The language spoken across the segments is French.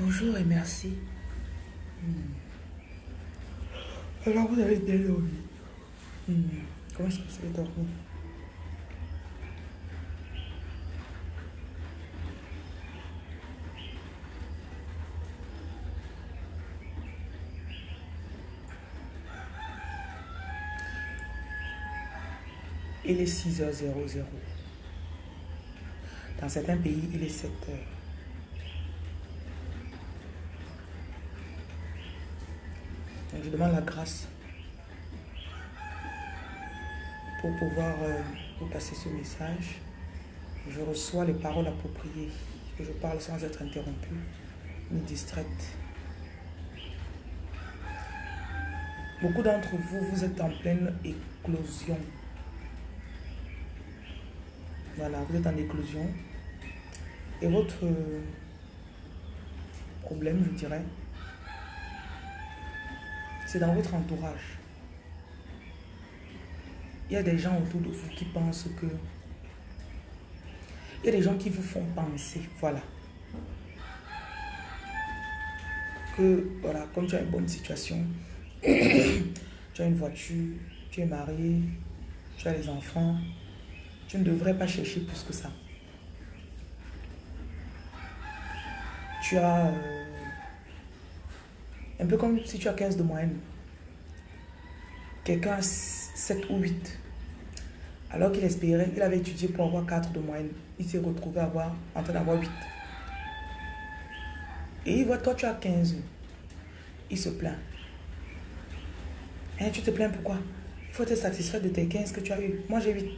Bonjour et merci. Hmm. Alors, vous avez bien dormi? Hmm. Comment est-ce que vous avez dormi? Il est 6h00. Dans certains pays, il est 7h. Je demande la grâce pour pouvoir euh, vous passer ce message. Je reçois les paroles appropriées, que je parle sans être interrompu ni distraite. Beaucoup d'entre vous, vous êtes en pleine éclosion. Voilà, vous êtes en éclosion. Et votre problème, je dirais, c'est dans votre entourage. Il y a des gens autour de vous qui pensent que... Il y a des gens qui vous font penser, voilà. Que, voilà, comme tu as une bonne situation, tu as une voiture, tu es marié, tu as les enfants, tu ne devrais pas chercher plus que ça. Tu as... Euh, un peu comme si tu as 15 de moyenne. Quelqu'un a 7 ou 8. Alors qu'il espérait, il avait étudié pour avoir 4 de moyenne. Il s'est retrouvé avoir, en train d'avoir 8. Et il voit, toi tu as 15. Il se plaint. Hein, tu te plains pourquoi? Il faut être satisfait de tes 15 que tu as eu. Moi j'ai 8.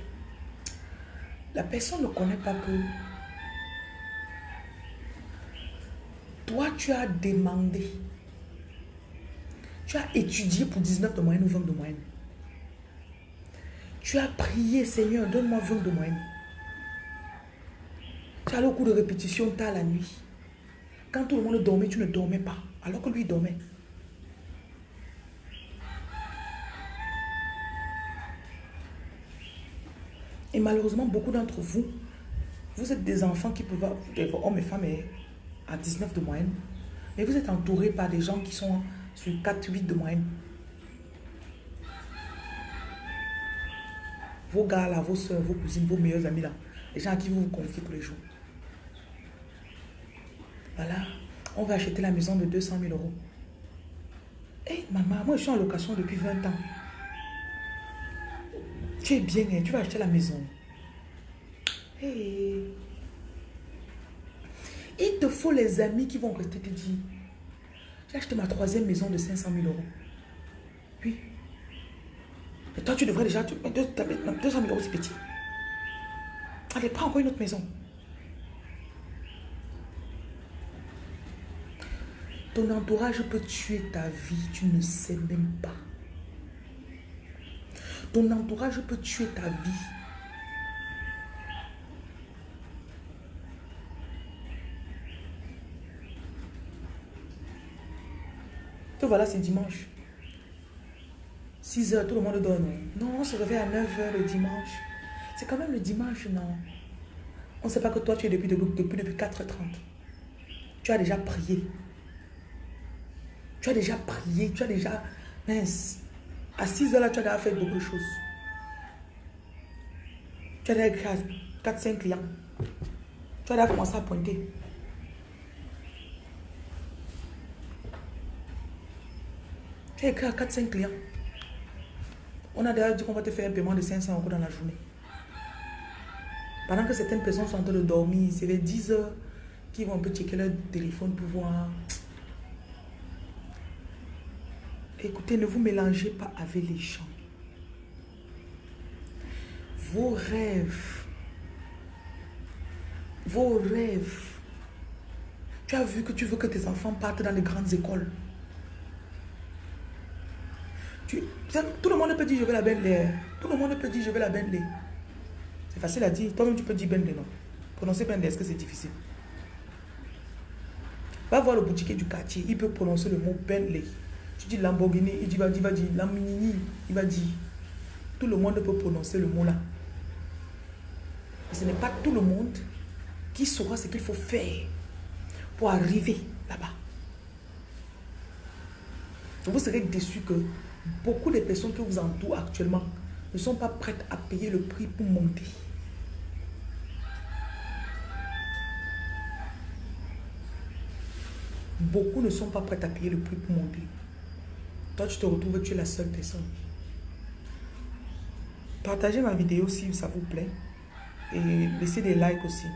La personne ne connaît pas que toi tu as demandé tu as étudié pour 19 de moyenne ou 20 de moyenne. Tu as prié, Seigneur, donne-moi 20 de moyenne. Tu as le coup de répétition tard la nuit. Quand tout le monde dormait, tu ne dormais pas. Alors que lui dormait. Et malheureusement, beaucoup d'entre vous, vous êtes des enfants qui peuvent être hommes et femmes à 19 de moyenne. Mais vous êtes entourés par des gens qui sont sur 4-8 de moyenne. Vos gars là, vos soeurs, vos cousines, vos meilleurs amis là, les gens à qui vous vous confiez tous les jours. Voilà, on va acheter la maison de 200 000 euros. Hé maman, moi je suis en location depuis 20 ans. Tu es bien, hein, tu vas acheter la maison. Hey. Il te faut les amis qui vont rester te dire j'ai acheté ma troisième maison de 500 000 euros. Oui. Mais toi, tu devrais déjà... 200 000 euros, c'est petit. Allez, prends encore une autre maison. Ton entourage peut tuer ta vie, tu ne sais même pas. Ton entourage peut tuer ta vie. Voilà, c'est dimanche. 6 heures, tout le monde donne. Non, on se réveille à 9 heures le dimanche. C'est quand même le dimanche, non? On ne sait pas que toi, tu es depuis, depuis, depuis, depuis 4h30. Tu as déjà prié. Tu as déjà prié. Tu as déjà... Mince. À 6 heures, là, tu as déjà fait beaucoup de choses. Tu as déjà écrit 4-5 clients. Tu as déjà commencé à pointer. Tu écrit à 4-5 clients. On a déjà dit qu'on va te faire un paiement de 500 euros dans la journée. Pendant que certaines personnes sont en train de dormir, c'est vers 10 heures qu'ils vont un peu checker leur téléphone pour voir. Écoutez, ne vous mélangez pas avec les gens. Vos rêves. Vos rêves. Tu as vu que tu veux que tes enfants partent dans les grandes écoles tout le monde peut dire je veux la Bentley. Tout le monde peut dire je veux la Bentley. C'est facile à dire. Toi-même tu peux dire Bentley, non? Prononcer Bentley, est-ce que c'est difficile? Va voir le boutiquier du quartier. Il peut prononcer le mot Bentley. Tu dis Lamborghini, il va, il va dire Lamborghini. Il va dire. Tout le monde peut prononcer le mot là. ce n'est pas tout le monde qui saura ce qu'il faut faire pour arriver là-bas. Vous serez déçu que beaucoup de personnes qui vous entourent actuellement ne sont pas prêtes à payer le prix pour monter. Beaucoup ne sont pas prêtes à payer le prix pour monter. Toi, tu te retrouves, tu es la seule personne. Partagez ma vidéo si ça vous plaît. Et laissez des likes aussi.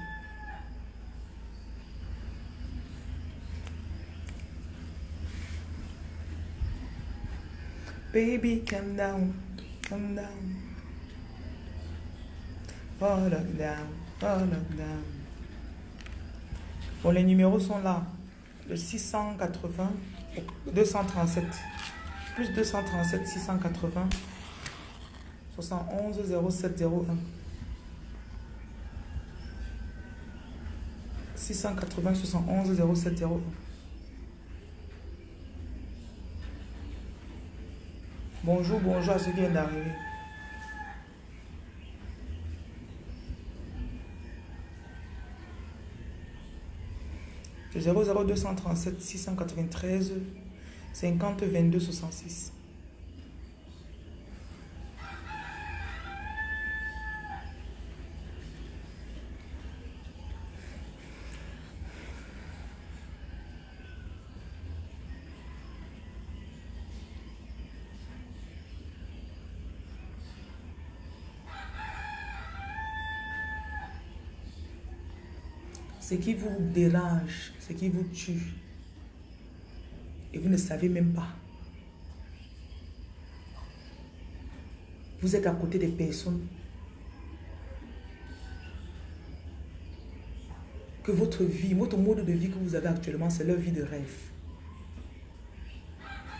Baby, calm down, calm down. Oh, down, oh, down. Bon, les numéros sont là. Le 680, 237, plus 237, 680, 71, 0701. 680, 71, 0701. Bonjour, bonjour à ceux qui viennent d'arriver. Le 00237 693 50 22 66. Ce qui vous dérange, ce qui vous tue, et vous ne savez même pas. Vous êtes à côté des personnes que votre vie, votre mode de vie que vous avez actuellement, c'est leur vie de rêve.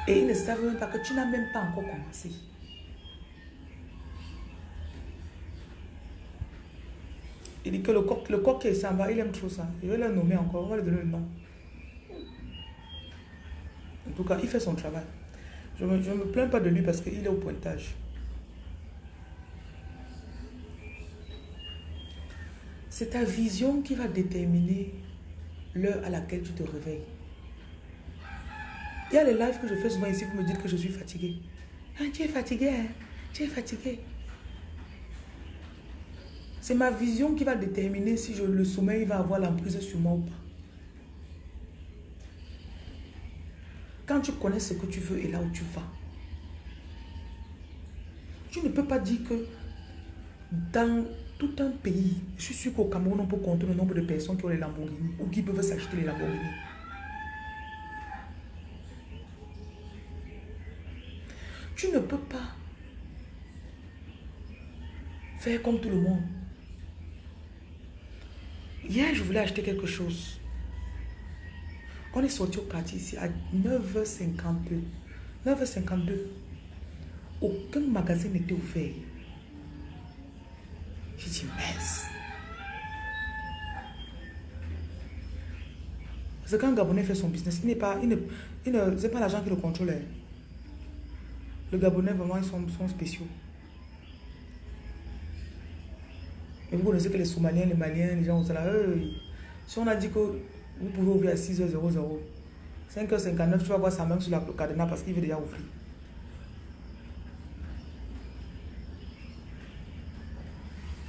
Et ils ne savent même pas que tu n'as même pas encore commencé. Que le coq, le coq qui s'en va, il aime trop ça. Je vais le nommer encore, on va lui donner le nom. En tout cas, il fait son travail. Je ne me, me, plains pas de lui parce qu'il est au pointage. C'est ta vision qui va déterminer l'heure à laquelle tu te réveilles. Il y a les lives que je fais souvent ici, vous me dites que je suis fatiguée. Ah, tu es fatigué, hein? Tu es fatigué. C'est ma vision qui va déterminer si le sommeil va avoir l'emprise sur moi ou pas. Quand tu connais ce que tu veux et là où tu vas, tu ne peux pas dire que dans tout un pays, je suis sûr qu'au Cameroun, on peut compter le nombre de personnes qui ont les Lamborghini ou qui peuvent s'acheter les Lamborghini. Tu ne peux pas faire comme tout le monde. Hier, je voulais acheter quelque chose. On est sorti au quartier ici à 9h52. 9h52. Aucun magasin n'était ouvert. J'ai dit, mince. Parce que quand un Gabonais fait son business, il n'est pas, il ne, il ne, pas l'argent qui le contrôle. Hein. Le Gabonais, vraiment, ils sont, sont spéciaux. Vous connaissez que les Somaliens, les Maliens, les gens sont là, si on a dit que vous pouvez ouvrir à 6h00, 5h59, tu vas voir sa main sur la cadenas parce qu'il veut déjà ouvrir.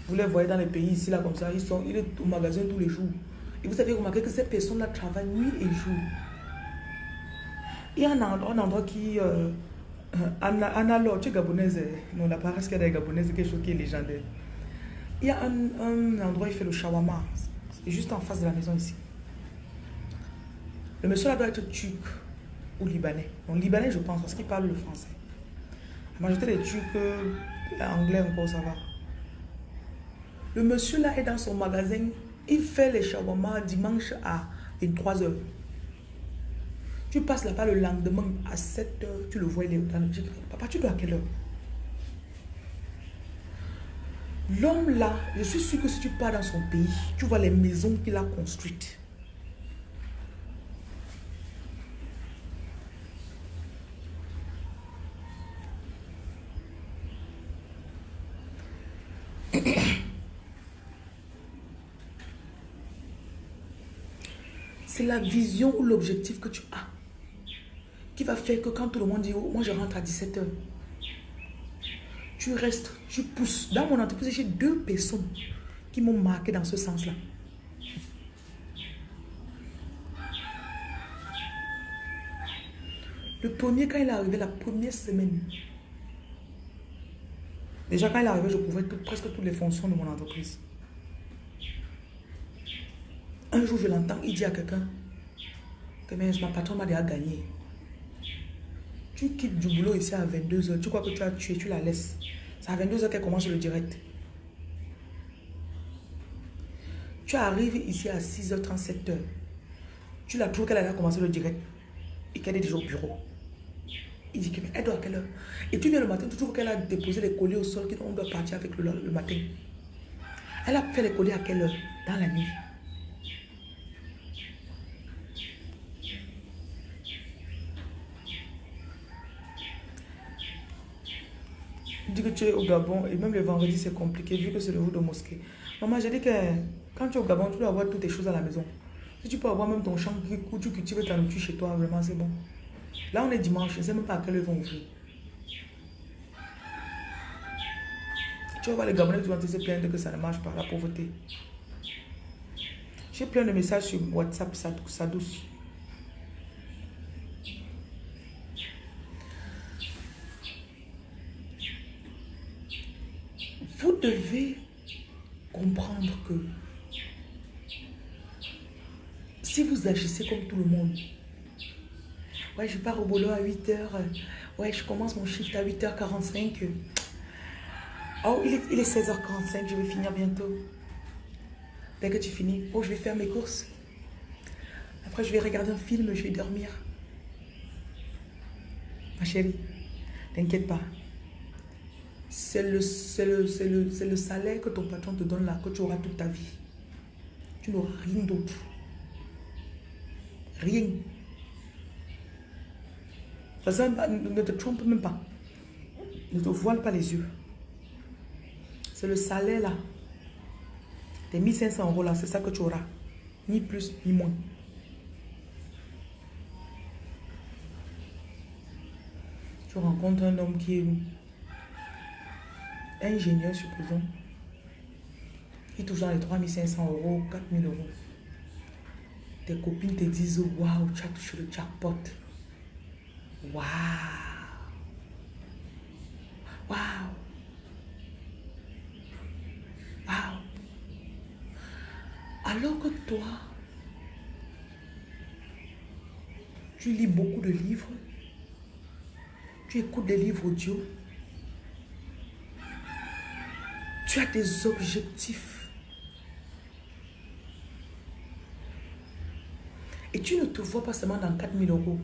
Vous les voyez dans les pays ici, là, comme ça, ils sont il est au magasin tous les jours. Et vous avez remarqué que ces personnes-là travaillent nuit et jour. Il y a un endroit, qui... Euh, Anna, Anna tu es gabonaise. Non, la paresse a des gabonaise, quelque chose qui est légendaire? Il y a un, endroit où il fait le shawarma. C'est juste en face de la maison ici. Le monsieur là doit être turc ou libanais. Donc libanais je pense parce qu'il parle le français. La majorité des turcs, euh, anglais encore ça va. Le monsieur là est dans son magasin. Il fait les shawarma dimanche à 23h. Tu passes là-bas le lendemain à 7h, tu le vois, il est dans le Papa, tu dois à quelle heure? L'homme là, je suis sûr que si tu pars dans son pays, tu vois les maisons qu'il a construites. C'est la vision ou l'objectif que tu as. qui va faire que quand tout le monde dit, oh, moi je rentre à 17h, tu restes, tu pousses. Dans mon entreprise, j'ai deux personnes qui m'ont marqué dans ce sens-là. Le premier, quand il est arrivé, la première semaine, déjà quand il est arrivé, je couvrais presque toutes les fonctions de mon entreprise. Un jour, je l'entends, il dit à quelqu'un que ma patron m'a déjà gagné. Tu quittes du boulot ici à 22h, tu crois que tu as tué, tu la laisses. C'est à 22h qu'elle commence le direct. Tu arrives ici à 6h37. Tu la trouves qu'elle a commencé le direct et qu'elle est déjà au bureau. Il dit qu'elle doit à quelle heure? Et tu viens le matin, tu trouves qu'elle a déposé les colis au sol, qu'on doit partir avec le, le matin. Elle a fait les colis à quelle heure? Dans la nuit. Dis que tu es au Gabon et même le vendredi c'est compliqué vu que c'est le jour de mosquée. Maman, j'ai dit que quand tu es au Gabon, tu dois avoir toutes tes choses à la maison. Si tu peux avoir même ton champ où tu cultives ta nourriture chez toi, vraiment c'est bon. Là on est dimanche, je ne sais même pas à quelle heure ils vont ouvrir. Tu vas voir les Gabonais qui vont se plaindre que ça ne marche pas, la pauvreté. J'ai plein de messages sur WhatsApp, ça douce. Vous devez comprendre que si vous agissez comme tout le monde, ouais, je pars au boulot à 8h, ouais, je commence mon shift à 8h45. Oh, il est, il est 16h45, je vais finir bientôt. Dès que tu finis, oh, je vais faire mes courses. Après, je vais regarder un film, je vais dormir. Ma chérie, t'inquiète pas c'est le, le, le, salaire que ton patron te donne là, que tu auras toute ta vie. Tu n'auras rien d'autre. Rien. Ça, ne te trompe même pas. Ne te voile pas les yeux. C'est le salaire là. Tes 1500 euros là, c'est ça que tu auras. Ni plus, ni moins. Tu rencontres un homme qui est ingénieur, supposons, il touche dans les 3500 euros, 4000 euros. Tes copines te disent Waouh, tu as touché le jackpot. Waouh. Waouh. Waouh. Alors que toi, tu lis beaucoup de livres, tu écoutes des livres audio, Tu as des objectifs. Et tu ne te vois pas seulement dans 4000 euros.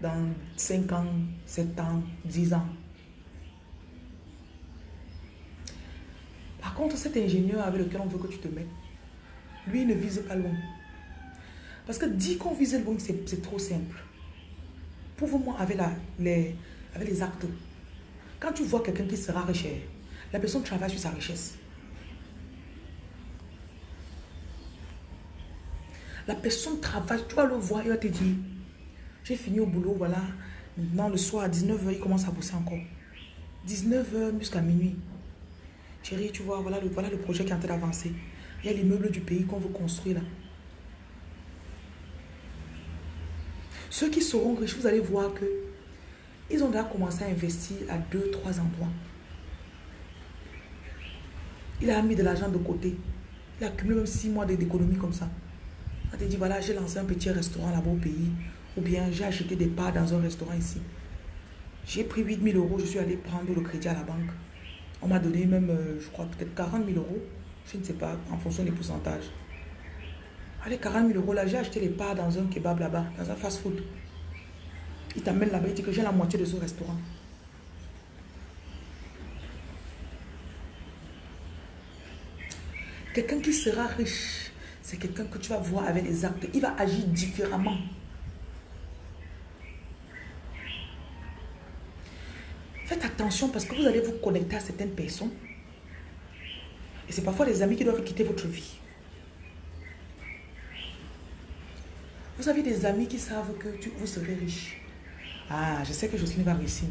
Dans 5 ans, 7 ans, 10 ans. Par contre, cet ingénieur avec lequel on veut que tu te mettes, lui, il ne vise pas loin. Parce que dit qu'on vise loin, c'est trop simple. Prouve-moi avec, les, avec les actes. Quand tu vois quelqu'un qui sera riche, la personne travaille sur sa richesse. La personne travaille, tu vas le voir, il va te dire, j'ai fini au boulot, voilà. Maintenant, le soir, à 19h, il commence à bosser encore. 19h jusqu'à minuit. Chérie, tu vois, voilà le, voilà le projet qui est en train d'avancer. Il y a l'immeuble du pays qu'on veut construire là. Ceux qui seront riches, vous allez voir que ils ont déjà commencé à investir à deux, trois endroits. Il a mis de l'argent de côté. Il a accumulé même six mois d'économie comme ça. Il te dit, voilà, j'ai lancé un petit restaurant là-bas au pays. Ou bien j'ai acheté des parts dans un restaurant ici. J'ai pris 8000 euros, je suis allé prendre le crédit à la banque. On m'a donné même, euh, je crois, peut-être 40 000 euros. Je ne sais pas, en fonction des pourcentages. Allez, 40 000 euros là, j'ai acheté les parts dans un kebab là-bas, dans un fast-food. Il t'amène là-bas, il dit que j'ai la moitié de ce restaurant. Quelqu'un qui sera riche, c'est quelqu'un que tu vas voir avec les actes. Il va agir différemment. Faites attention parce que vous allez vous connecter à certaines personnes. Et c'est parfois les amis qui doivent quitter votre vie. Vous avez des amis qui savent que tu, vous serez riche. Ah, je sais que Jocelyne va réussir.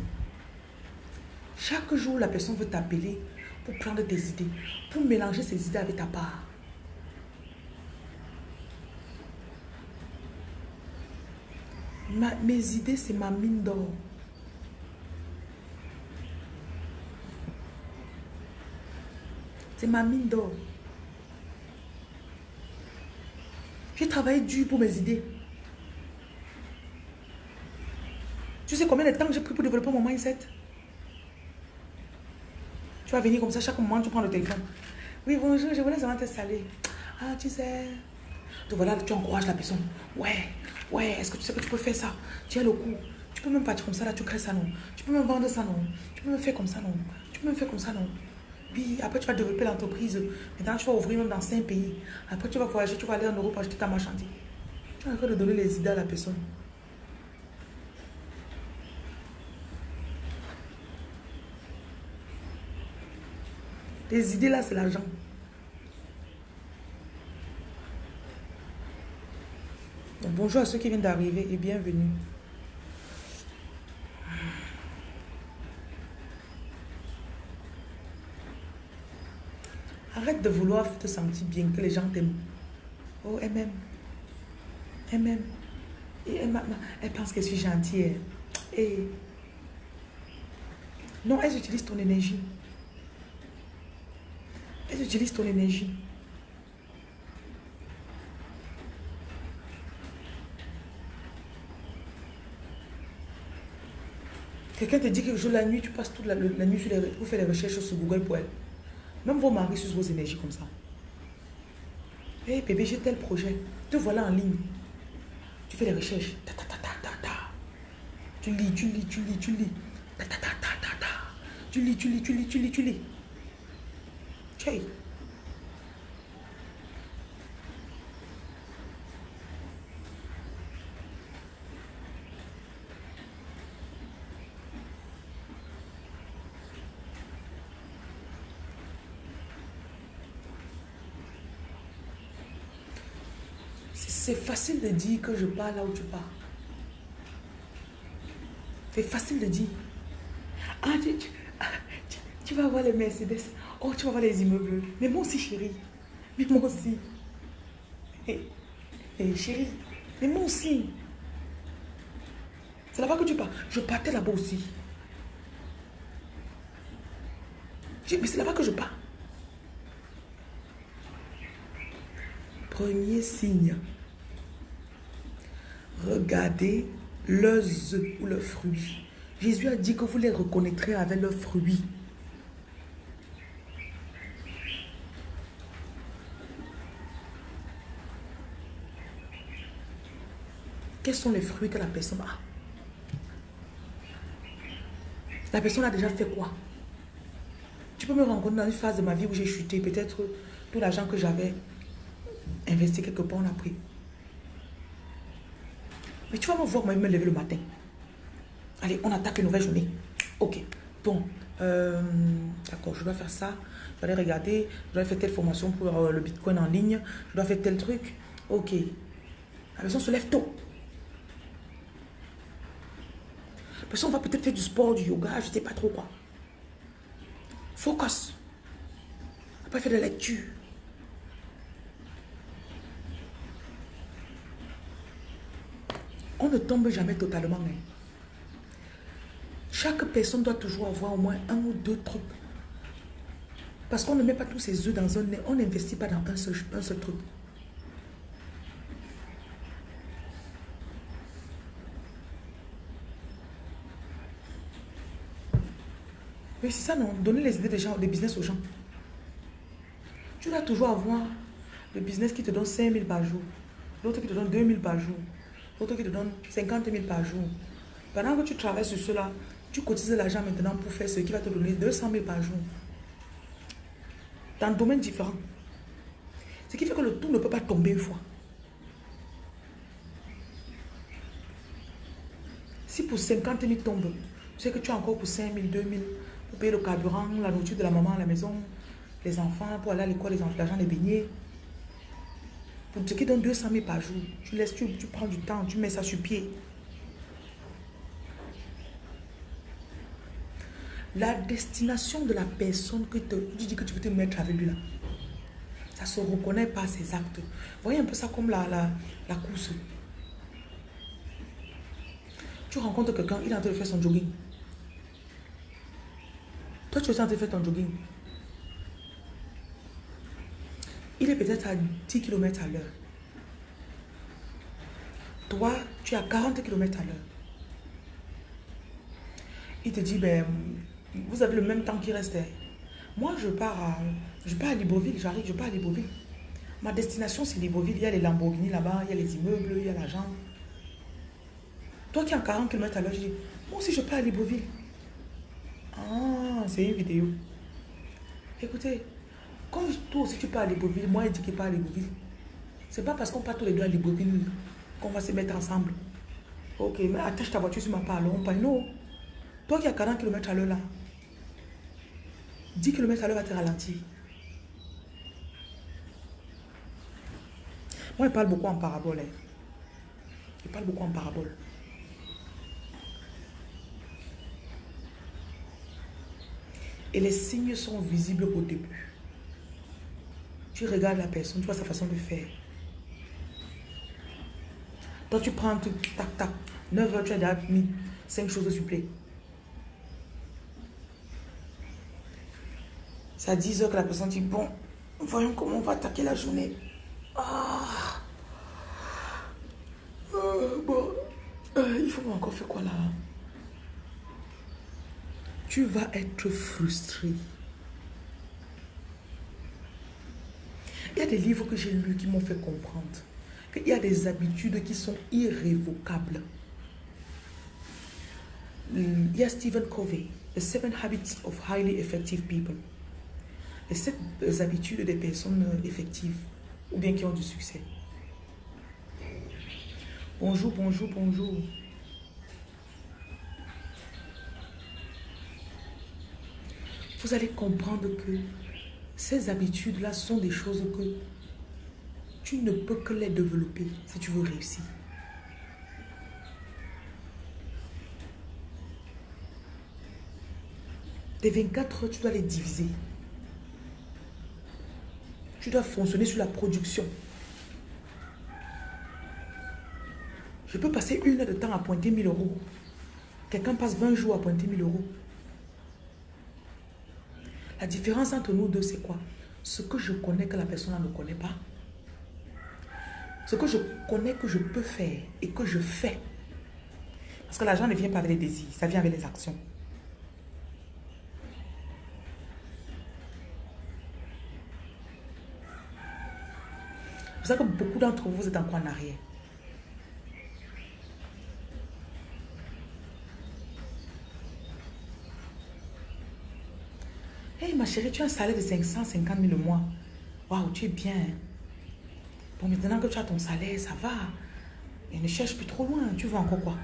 Chaque jour, la personne veut t'appeler pour prendre tes idées, pour mélanger ses idées avec ta part. mes idées, c'est ma mine d'or. C'est ma mine d'or. J'ai travaillé dur pour mes idées. Tu sais combien de temps j'ai pris pour développer mon mindset? Tu vas venir comme ça, chaque moment tu prends le téléphone. Oui, bonjour, je voulais seulement te saluer. Ah, tu sais. Donc voilà, tu encourages la personne. Ouais, ouais, est-ce que tu sais que tu peux faire ça? Tu as le coup. Tu peux même partir comme ça, là, tu crées ça, non? Tu peux même vendre ça, non? Tu peux même faire comme ça, non? Tu peux même faire comme ça, non? Oui, après tu vas développer l'entreprise. Maintenant, tu vas ouvrir même dans cinq pays. Après, tu vas voyager, tu vas aller en Europe acheter ta marchandise. Tu es en train de donner les idées à la personne. Les idées là, c'est l'argent. Bonjour à ceux qui viennent d'arriver et bienvenue. Arrête de vouloir te sentir bien, que les gens t'aiment. Oh, elle m'aime. Elle m'aime. Et elle, pense que je suis gentille. Et... Non, elles utilisent ton énergie. Elles utilisent ton énergie. Quelqu'un te dit que jour la nuit, tu passes toute la, nuit sur les, pour faire les recherches sur Google pour elle. Même vos maris sur vos énergies comme ça. Hé hey, bébé, j'ai tel projet. Te voilà en ligne. Tu fais les recherches. Ta, ta, ta, ta, ta, Tu lis, tu lis, tu lis, tu lis. Ta, ta, ta, ta, ta, ta. Tu lis, tu lis, tu lis, tu lis, tu lis. C'est facile de dire que je pars là où tu pars. C'est facile de dire. Ah, tu, vas voir les Mercedes. Oh, tu vas voir les immeubles. Mais moi aussi, chérie. Mais moi aussi. Hé, chérie. Mais moi aussi. C'est là-bas que tu pars. Je partais là-bas aussi. Mais c'est là-bas que je pars. Premier signe. Regardez leurs œufs ou leurs fruits. Jésus a dit que vous les reconnaîtrez avec leurs fruits. Quels sont les fruits que la personne a La personne a déjà fait quoi Tu peux me rencontrer dans une phase de ma vie où j'ai chuté. Peut-être tout l'argent que j'avais investi quelque part, on a pris. Mais tu vas me voir, moi, me lever le matin. Allez, on attaque une nouvelle journée. Ok. Bon. Euh, d'accord, je dois faire ça. Je dois aller regarder. Je dois faire telle formation pour euh, le bitcoin en ligne. Je dois faire tel truc. Ok. La personne se lève tôt. La personne va peut-être faire du sport, du yoga, je ne sais pas trop quoi. Focus. Après, faire de la lecture. On ne tombe jamais totalement. Hein. Chaque personne doit toujours avoir au moins un ou deux trucs. Parce qu'on ne met pas tous ses œufs dans un nez. On n'investit pas dans un seul truc. Mais c'est ça, non Donner les idées des gens, des business aux gens. Tu dois toujours avoir le business qui te donne 5 000 par jour. L'autre qui te donne 2 000 par jour. L'autre qui te donne 50 000 par jour. Pendant que tu travailles sur cela, tu cotises l'argent maintenant pour faire ce qui va te donner 200 000 par jour. Dans un domaine différent. Ce qui fait que le tout ne peut pas tomber une fois. Si pour 50 000 tombe, tu sais que tu as encore pour 5 000, 2 000 le carburant, la nourriture de la maman à la maison, les enfants, pour aller à l'école, les enfants, l'argent des beignets. Pour ce qui donne 200 000 par jour, tu laisses, tu, tu prends du temps, tu mets ça sur pied. La destination de la personne que tu dis que tu veux te mettre avec lui là, ça se reconnaît par ses actes. Voyez un peu ça comme la, la, la course. Tu rencontres quelqu'un, il est en train de faire son jogging. Toi, tu es en train de faire ton jogging. Il est peut-être à 10 km à l'heure. Toi, tu es à 40 km à l'heure. Il te dit, ben, vous avez le même temps qui reste. Moi, je pars à, je pars à Libreville, j'arrive, je pars à Libreville. Ma destination, c'est Libreville. Il y a les Lamborghini là-bas, il y a les immeubles, il y a l'argent. Toi qui es à 40 km à l'heure, je dis, moi aussi, je pars à Libreville. Ah, c'est une vidéo. Écoutez, quand toi aussi tu pars à Libreville, moi, je dis qu'il part à Libreville. C'est pas parce qu'on part tous les deux à Libreville qu'on va se mettre ensemble. Ok, mais attache ta voiture sur ma part, on parle. Non. Toi qui as 40 km à l'heure là, 10 km à l'heure va te ralentir. Moi, je parle beaucoup en parabole. Hein. Je parle beaucoup en parabole. Et les signes sont visibles au début. Tu regardes la personne, tu vois sa façon de faire. Toi, tu prends tout, tac, tac. 9 heures, tu as déjà mis 5 choses de supplé. C'est à 10 heures que la personne dit, bon, voyons comment on va attaquer la journée. Ah. Euh, bon, euh, il faut encore faire quoi là? Tu vas être frustré. Il y a des livres que j'ai lus qui m'ont fait comprendre qu'il y a des habitudes qui sont irrévocables. Il y a Stephen Covey, The Seven Habits of Highly Effective People. Les sept habitudes des personnes effectives ou bien qui ont du succès. Bonjour, bonjour, bonjour. Vous allez comprendre que ces habitudes-là sont des choses que tu ne peux que les développer si tu veux réussir. Tes 24 heures, tu dois les diviser. Tu dois fonctionner sur la production. Je peux passer une heure de temps à pointer 1000 euros. Quelqu'un passe 20 jours à pointer 1000 euros. La différence entre nous deux, c'est quoi? Ce que je connais que la personne ne connaît pas. Ce que je connais que je peux faire et que je fais. Parce que l'argent ne vient pas avec les désirs, ça vient avec les actions. Vous savez que beaucoup d'entre vous êtes encore en arrière. Hé ma chérie, tu as un salaire de 550 000 le mois. Waouh, tu es bien. Hein? Bon, maintenant que tu as ton salaire, ça va. Et ne cherche plus trop loin. Tu veux encore quoi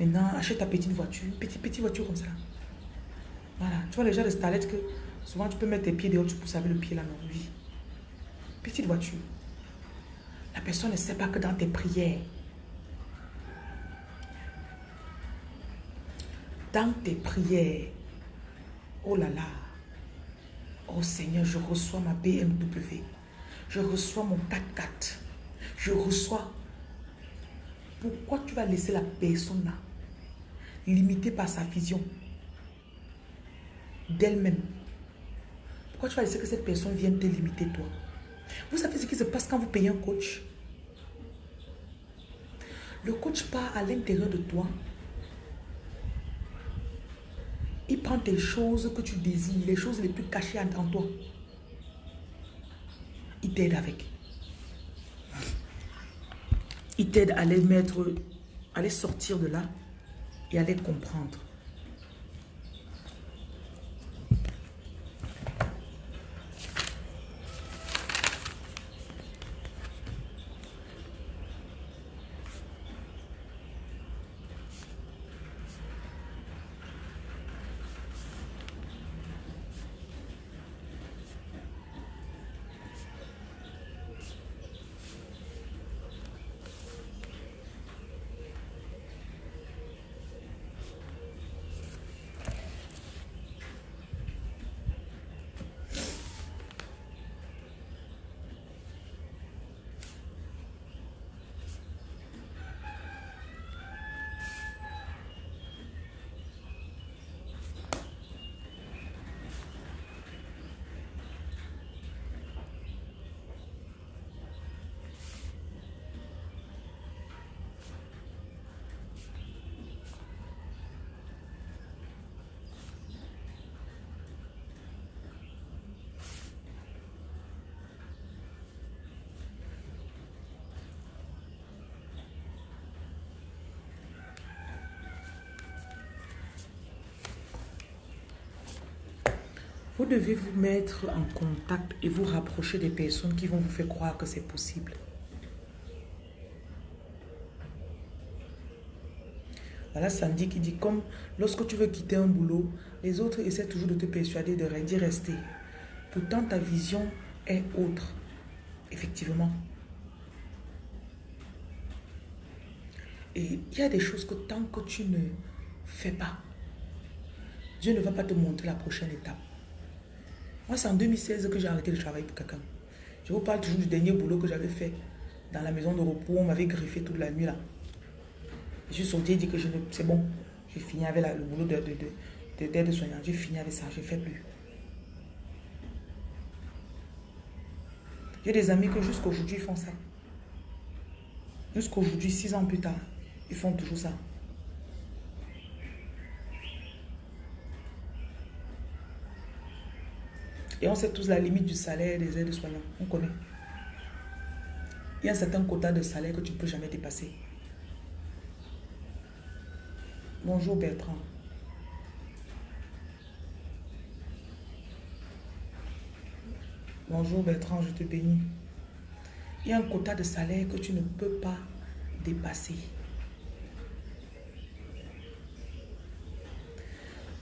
Maintenant, achète ta petite voiture. Petite, petite voiture comme ça. Voilà. Tu vois les gens de Starlet que souvent tu peux mettre tes pieds dehors, tu pousses avec le pied là, non Oui. Petite voiture. La personne ne sait pas que dans tes prières, dans tes prières, oh là là, Oh Seigneur, je reçois ma BMW. Je reçois mon 4x4. Je reçois. Pourquoi tu vas laisser la personne là limitée par sa vision d'elle-même? Pourquoi tu vas laisser que cette personne vienne te limiter toi? Vous savez ce qui se passe quand vous payez un coach? Le coach part à l'intérieur de toi il prend tes choses que tu désires, les choses les plus cachées en toi. Il t'aide avec. Il t'aide à les mettre, à les sortir de là et à les comprendre. Vous devez vous mettre en contact et vous rapprocher des personnes qui vont vous faire croire que c'est possible. Voilà Sandy qui dit comme lorsque tu veux quitter un boulot, les autres essaient toujours de te persuader d'y rester. Pourtant, ta vision est autre. Effectivement. Et il y a des choses que tant que tu ne fais pas, Dieu ne va pas te montrer la prochaine étape. Moi, c'est en 2016 que j'ai arrêté de travailler pour quelqu'un. Je vous parle toujours du dernier boulot que j'avais fait dans la maison de repos. On m'avait griffé toute la nuit là. Je suis sorti et dit que c'est bon. J'ai fini avec le boulot d'aide de, de, de, soignante. J'ai fini avec ça. Je ne fais plus. J'ai des amis que jusqu'aujourd'hui font ça. Jusqu'aujourd'hui, six ans plus tard, ils font toujours ça. Et on sait tous la limite du salaire des aides-soignants. On connaît. Il y a un certain quota de salaire que tu ne peux jamais dépasser. Bonjour Bertrand. Bonjour Bertrand, je te bénis. Il y a un quota de salaire que tu ne peux pas dépasser.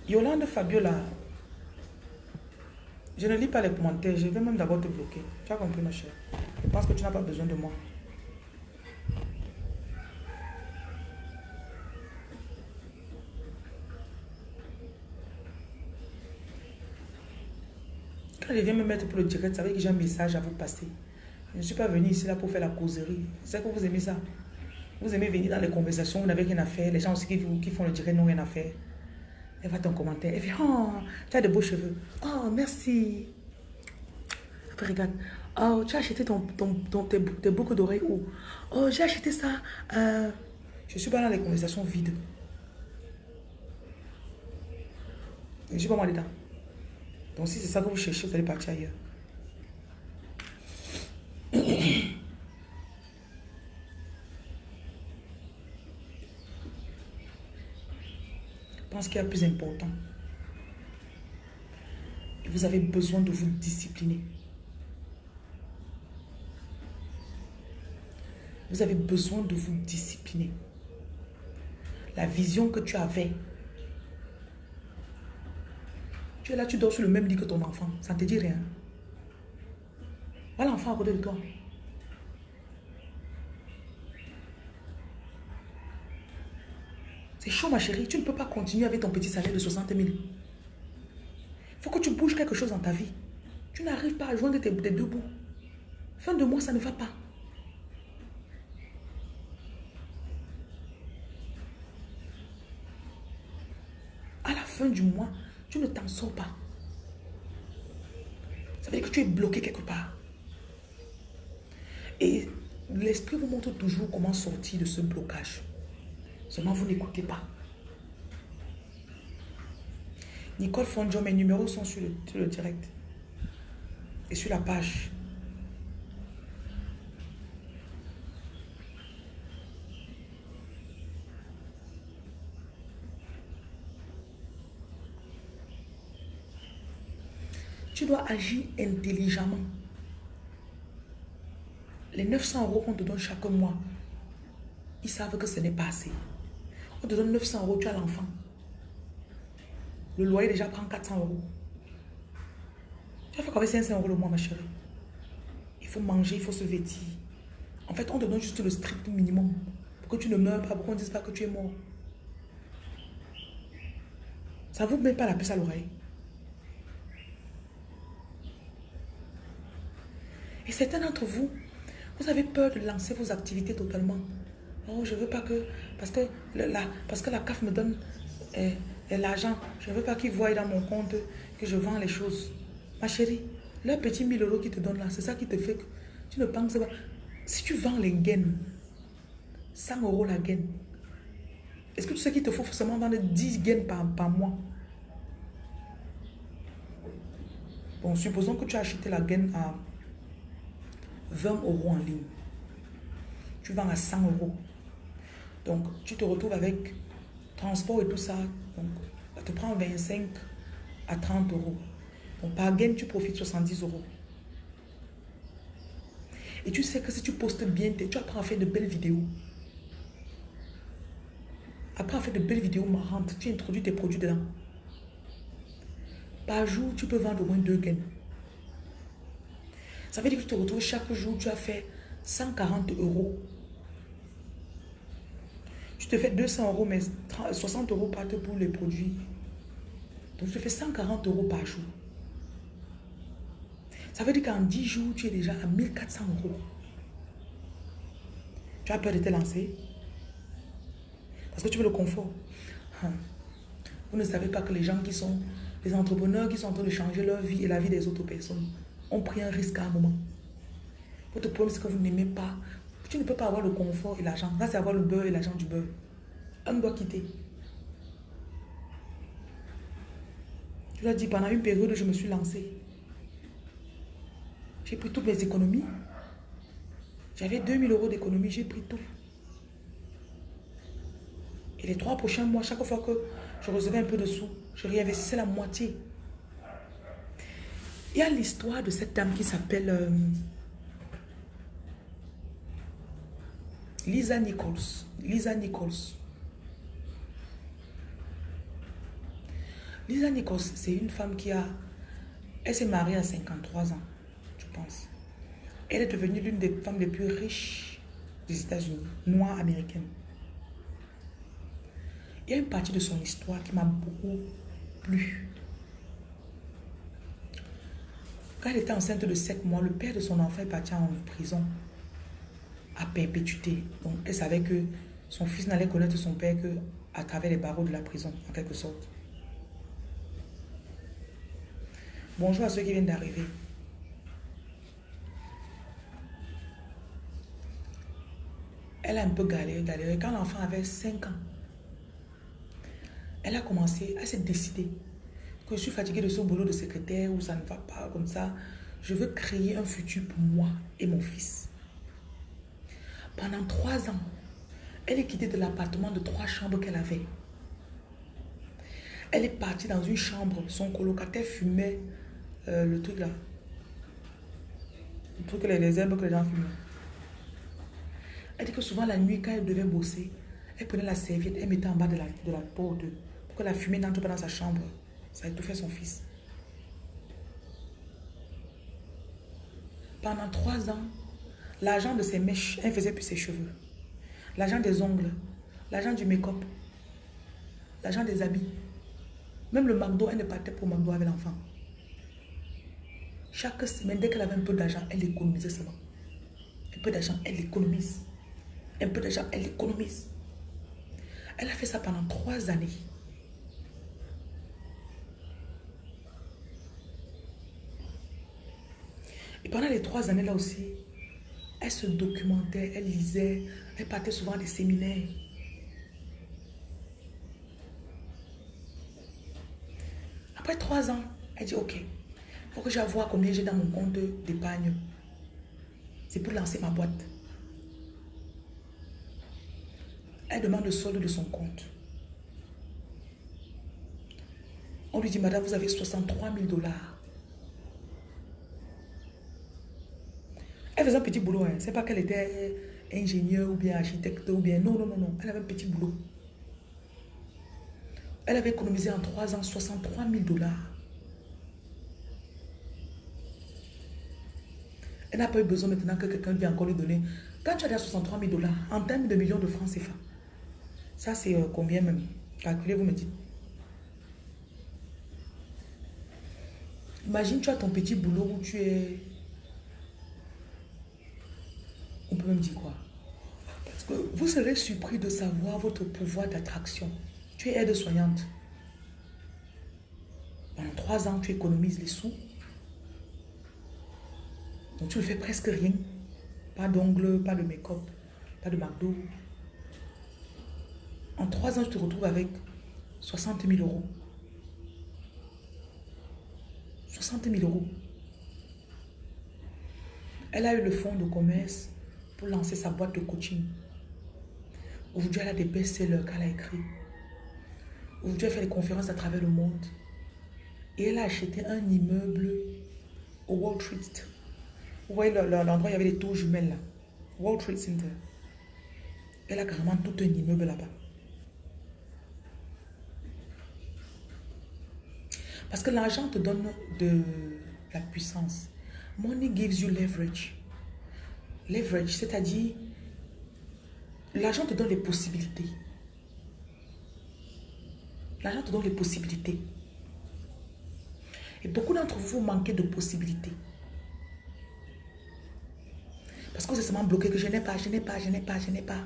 Yolande Fabiola, je ne lis pas les commentaires, je vais même d'abord te bloquer. Tu as compris ma chère Je pense que tu n'as pas besoin de moi. Quand je viens me mettre pour le direct, ça veut que j'ai un message à vous passer. Je ne suis pas venu ici là pour faire la causerie. C'est que vous aimez ça. Vous aimez venir dans les conversations, vous n'avez rien à faire. Les gens aussi qui font le direct n'ont rien à faire. Elle va ton commentaire. Elle fait, oh, tu as de beaux cheveux. Oh, merci. Après, regarde. Oh, tu as acheté ton, ton, tes, boucles d'oreilles où? Oh, j'ai acheté ça. Euh, je suis pas dans les conversations vides. Je suis pas moi dedans. Donc, si c'est ça que vous cherchez, vous allez partir ailleurs. pense qu'il y a plus important. vous avez besoin de vous discipliner. Vous avez besoin de vous discipliner. La vision que tu avais. Tu es là, tu dors sur le même lit que ton enfant. Ça ne te dit rien. Voilà l'enfant à côté de toi. C'est chaud, ma chérie. Tu ne peux pas continuer avec ton petit salaire de 60 000. Il faut que tu bouges quelque chose dans ta vie. Tu n'arrives pas à joindre tes, deux bouts. Fin de mois, ça ne va pas. À la fin du mois, tu ne t'en sors pas. Ça veut dire que tu es bloqué quelque part. Et l'esprit vous montre toujours comment sortir de ce blocage. Seulement, vous n'écoutez pas. Nicole Fondjo, mes numéros sont sur le, direct. Et sur la page. Tu dois agir intelligemment. Les 900 euros qu'on te donne chaque mois, ils savent que ce n'est pas assez. On te donne 900 euros, tu as l'enfant. Le loyer déjà prend 400 euros. Tu vas faire avec 500 euros le mois, ma chérie. Il faut manger, il faut se vêtir. En fait, on te donne juste le strict minimum. Pour que tu ne meurs pas, pour qu'on ne dise pas que tu es mort. Ça ne vous met pas la puce à l'oreille. Et certains d'entre vous, vous avez peur de lancer vos activités totalement. Oh, je veux pas que... Parce que la, parce que la CAF me donne eh, eh, l'argent. Je ne veux pas qu'ils voient dans mon compte que je vends les choses. Ma chérie, le petit 1000 euros qu'ils te donnent là, c'est ça qui te fait que tu ne penses pas. Si tu vends les gaines, 100 euros la gaine, est-ce que tu sais qu'il te faut forcément vendre 10 gaines par, par mois? Bon, supposons que tu as acheté la gaine à 20 euros en ligne. Tu vends à 100 euros. Donc, tu te retrouves avec transport et tout ça. Donc, ça te prend 25 à 30 euros. Donc par gain, tu profites 70 euros. Et tu sais que si tu postes bien, tu apprends à faire de belles vidéos. Après à faire de belles vidéos marrantes, tu introduis tes produits dedans. Par jour, tu peux vendre au moins deux gains. Ça veut dire que tu te retrouves chaque jour, tu as fait 140 euros. Tu te fais 200 euros, mais 60 euros partent pour les produits. Donc, tu te fais 140 euros par jour. Ça veut dire qu'en 10 jours, tu es déjà à 1400 euros. Tu as peur de te lancer? Parce que tu veux le confort. Hein. Vous ne savez pas que les gens qui sont, les entrepreneurs qui sont en train de changer leur vie et la vie des autres personnes, ont pris un risque à un moment. Votre problème, c'est que vous n'aimez pas. Tu ne peux pas avoir le confort et l'argent. Là, c'est avoir le beurre et l'argent du beurre. Un doit quitter. Tu l'as dit, pendant une période, je me suis lancée. J'ai pris toutes mes économies. J'avais 2000 euros d'économie, j'ai pris tout. Et les trois prochains mois, chaque fois que je recevais un peu de sous, je réinvestissais la moitié. Il y a l'histoire de cette dame qui s'appelle euh, Lisa Nichols. Lisa Nichols. Lisa Nichols, c'est une femme qui a... Elle s'est mariée à 53 ans, je pense. Elle est devenue l'une des femmes les plus riches des États-Unis, noire américaine. Il y a une partie de son histoire qui m'a beaucoup plu. Quand elle était enceinte de 7 mois, le père de son enfant est parti en prison à perpétuité. Donc, elle savait que son fils n'allait connaître son père que travers les barreaux de la prison, en quelque sorte. Bonjour à ceux qui viennent d'arriver. Elle a un peu galéré, galéré. Quand l'enfant avait 5 ans, elle a commencé, à se décider que je suis fatiguée de ce boulot de secrétaire où ça ne va pas comme ça. Je veux créer un futur pour moi et mon fils. Pendant trois ans, elle est quittée de l'appartement de trois chambres qu'elle avait. Elle est partie dans une chambre. Son colocataire fumait euh, le truc là. Le truc, les, herbes que les gens fument. Elle dit que souvent la nuit, quand elle devait bosser, elle prenait la serviette, elle mettait en bas de la, de la porte pour que la fumée n'entre pas dans sa chambre. Ça a étouffé son fils. Pendant trois ans, l'argent de ses mèches, elle faisait plus ses cheveux. L'argent des ongles, l'argent du make-up, l'argent des habits. Même le McDo, elle ne partait pour McDo avec l'enfant. Chaque semaine, dès qu'elle avait un peu d'argent, elle économisait seulement. Un peu d'argent, elle économise. Un peu d'argent, elle économise. Elle a fait ça pendant trois années. Et pendant les trois années là aussi, elle se documentait, elle lisait, elle partait souvent à des séminaires. Après trois ans, elle dit, ok, faut que j'avoue combien j'ai dans mon compte d'épargne. C'est pour lancer ma boîte. Elle demande le solde de son compte. On lui dit, madame, vous avez 63 000 dollars. Elle faisait un petit boulot. Hein. C'est pas qu'elle était ingénieure ou bien architecte ou bien... Non, non, non, non. Elle avait un petit boulot. Elle avait économisé en 3 ans 63 000 dollars. Elle n'a pas eu besoin maintenant que quelqu'un vienne encore lui donner. Quand tu as 63 000 dollars, en termes de millions de francs CFA, ça c'est euh, combien même? Calculez, vous me dites. Imagine, tu as ton petit boulot où tu es... On peut même dire quoi? Parce que vous serez surpris de savoir votre pouvoir d'attraction. Tu es aide-soignante. Pendant trois ans, tu économises les sous. Donc tu ne fais presque rien. Pas d'ongles, pas de make-up, pas de McDo. En trois ans, tu te retrouves avec 60 000 euros. 60 000 euros. Elle a eu le fonds de commerce pour lancer sa boîte de coaching. Aujourd'hui, elle a des best-sellers qu'elle a écrits. Aujourd'hui, elle fait des conférences à travers le monde. Et elle a acheté un immeuble au Wall Street. Vous voyez l'endroit où il y avait les tours jumelles là. Wall Street Center. Elle a carrément tout un immeuble là-bas. Parce que l'argent te donne de la puissance. Money gives you leverage. Leverage, c'est-à-dire, l'argent te donne les possibilités. L'argent te donne les possibilités. Et beaucoup d'entre vous, manquez de possibilités. Parce que vous êtes seulement bloqué que je n'ai pas, je n'ai pas, je n'ai pas, je n'ai pas.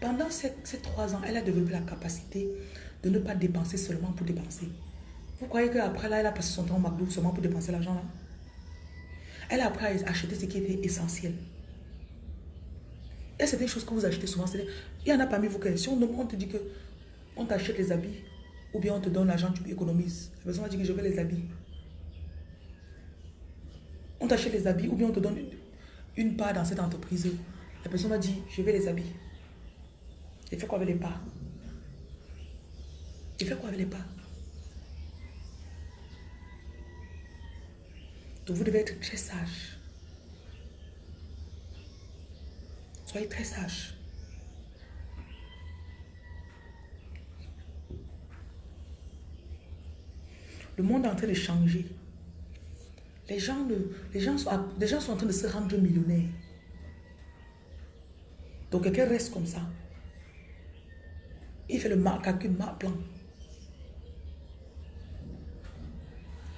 Pendant ces, trois ans, elle a développé la capacité de ne pas dépenser seulement pour dépenser. Vous croyez qu'après là, elle a passé son temps au McDo seulement pour dépenser l'argent là? Elle a appris à acheter ce qui était essentiel. Et c'est des choses que vous achetez souvent. Il y en a parmi vous qui, si on, te dit que on t'achète les habits, ou bien on te donne l'argent, tu économises. La personne va dire que je veux les habits. On t'achète les habits, ou bien on te donne une part dans cette entreprise. La personne va dire, je vais les habits. Il fait quoi avec les pas Il fait quoi avec les pas Vous devez être très sage. Soyez très sage. Le monde est en train de changer. Les gens, les gens, sont, les gens sont en train de se rendre millionnaires. Donc quelqu'un reste comme ça. Il fait le calcul plan.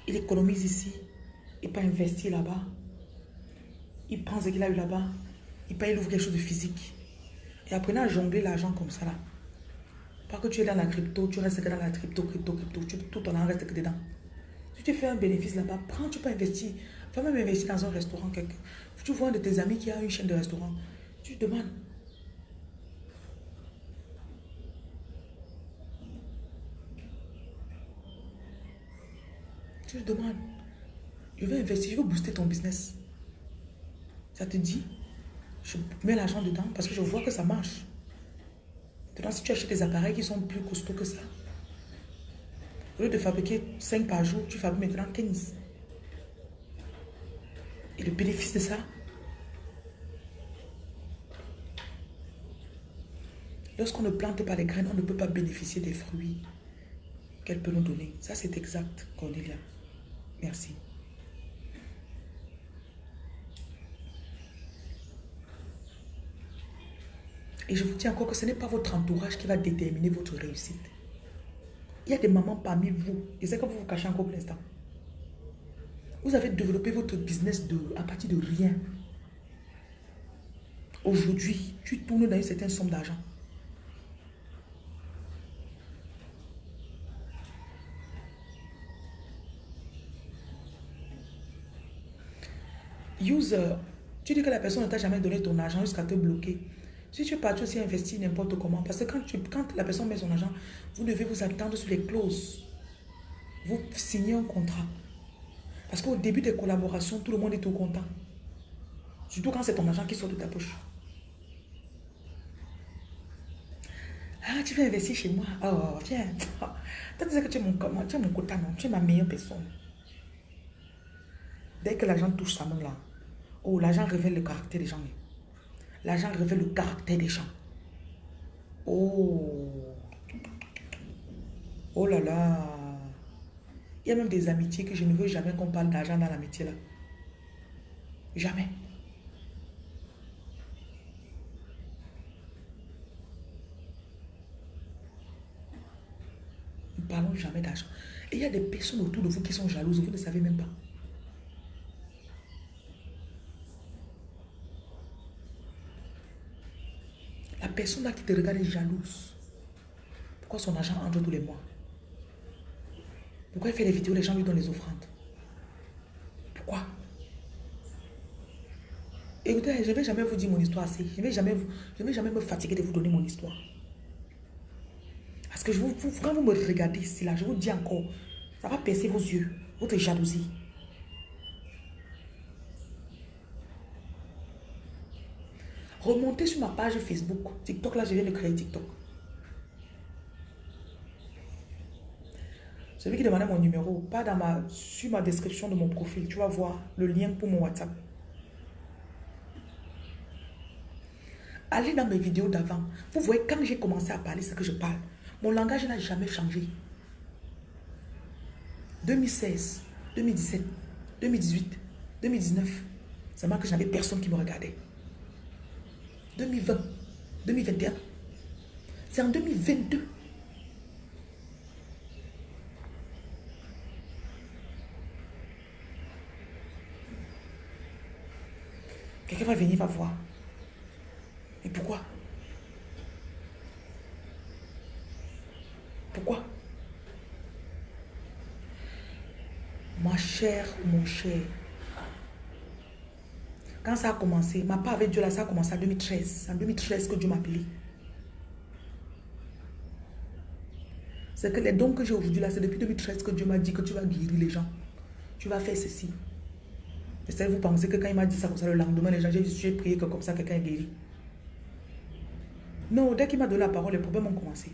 Il économise ici. Il peut investir là-bas. Il prend ce qu'il a eu là-bas. Il peut ouvrir quelque chose de physique. Et après, à jongler l'argent comme ça là. Pas que tu es dans la crypto, tu restes que dans la crypto, crypto, crypto. Tu, tout ton argent reste que dedans. Si tu fais un bénéfice là-bas, prends, tu peux investir. Va même investir dans un restaurant. Quelque... Tu vois un de tes amis qui a une chaîne de restaurant. Tu demandes. Tu demandes, je veux investir, je veux booster ton business. Ça te dit, je mets l'argent dedans parce que je vois que ça marche. Maintenant, si tu achètes des appareils qui sont plus costauds que ça, au lieu de fabriquer 5 par jour, tu fabriques maintenant 15. Et le bénéfice de ça, lorsqu'on ne plante pas les graines, on ne peut pas bénéficier des fruits qu'elle peut nous donner. Ça, c'est exact, Cornelia. Merci. Et je vous dis encore que ce n'est pas votre entourage qui va déterminer votre réussite. Il y a des mamans parmi vous, et c'est que vous vous cachez encore pour l'instant. Vous avez développé votre business à partir de rien. Aujourd'hui, tu tournes dans une certaine somme d'argent. User, tu dis que la personne ne t'a jamais donné ton argent jusqu'à te bloquer. Si tu pars aussi investir n'importe comment, parce que quand, tu, quand la personne met son argent, vous devez vous attendre sur les clauses. Vous signez un contrat. Parce qu'au début des collaborations, tout le monde est tout content. Surtout quand c'est ton argent qui sort de ta poche. Ah, tu veux investir chez moi? Oh, viens. Tu sais que tu es mon, tu es mon quota, non? Tu es ma meilleure personne. Dès que l'argent touche sa main là, Oh, l'argent révèle le caractère des gens. L'argent révèle le caractère des gens. Oh. Oh là là. Il y a même des amitiés que je ne veux jamais qu'on parle d'argent dans l'amitié là. Jamais. Nous parlons jamais d'argent. Et il y a des personnes autour de vous qui sont jalouses, vous ne savez même pas. Personne là qui te regarde est jalouse. Pourquoi son argent entre tous les mois? Pourquoi il fait les vidéos, les gens lui donnent les offrandes? Pourquoi? Écoutez, je ne vais jamais vous dire mon histoire assez. Je ne vais, jamais vais jamais me fatiguer de vous donner mon histoire. Parce que je quand vous me regardez ici, là, je vous dis encore, ça va percer vos yeux, votre jalousie. Remontez sur ma page Facebook. TikTok, là, je viens de créer TikTok. Celui qui demandait mon numéro, pas dans ma, sur ma description de mon profil, tu vas voir le lien pour mon WhatsApp. Allez dans mes vidéos d'avant. Vous voyez, quand j'ai commencé à parler ce que je parle, mon langage n'a jamais changé. 2016, 2017, 2018, 2019, c'est moi que j'avais personne qui me regardait. 2020, 2021, c'est en 2022. Quelqu'un va venir, va voir. Et pourquoi? Pourquoi? Ma chère, mon cher, quand ça a commencé, ma part avec Dieu là, ça a commencé en 2013. C'est en 2013 que Dieu m'a appelé. C'est que les dons que j'ai aujourd'hui là, c'est depuis 2013 que Dieu m'a dit que tu vas guérir les gens. Tu vas faire ceci. Et vous pensez que quand il m'a dit ça comme ça, le lendemain, les gens, j'ai prié que comme ça, quelqu'un est guéri. Non, dès qu'il m'a donné la parole, les problèmes ont commencé.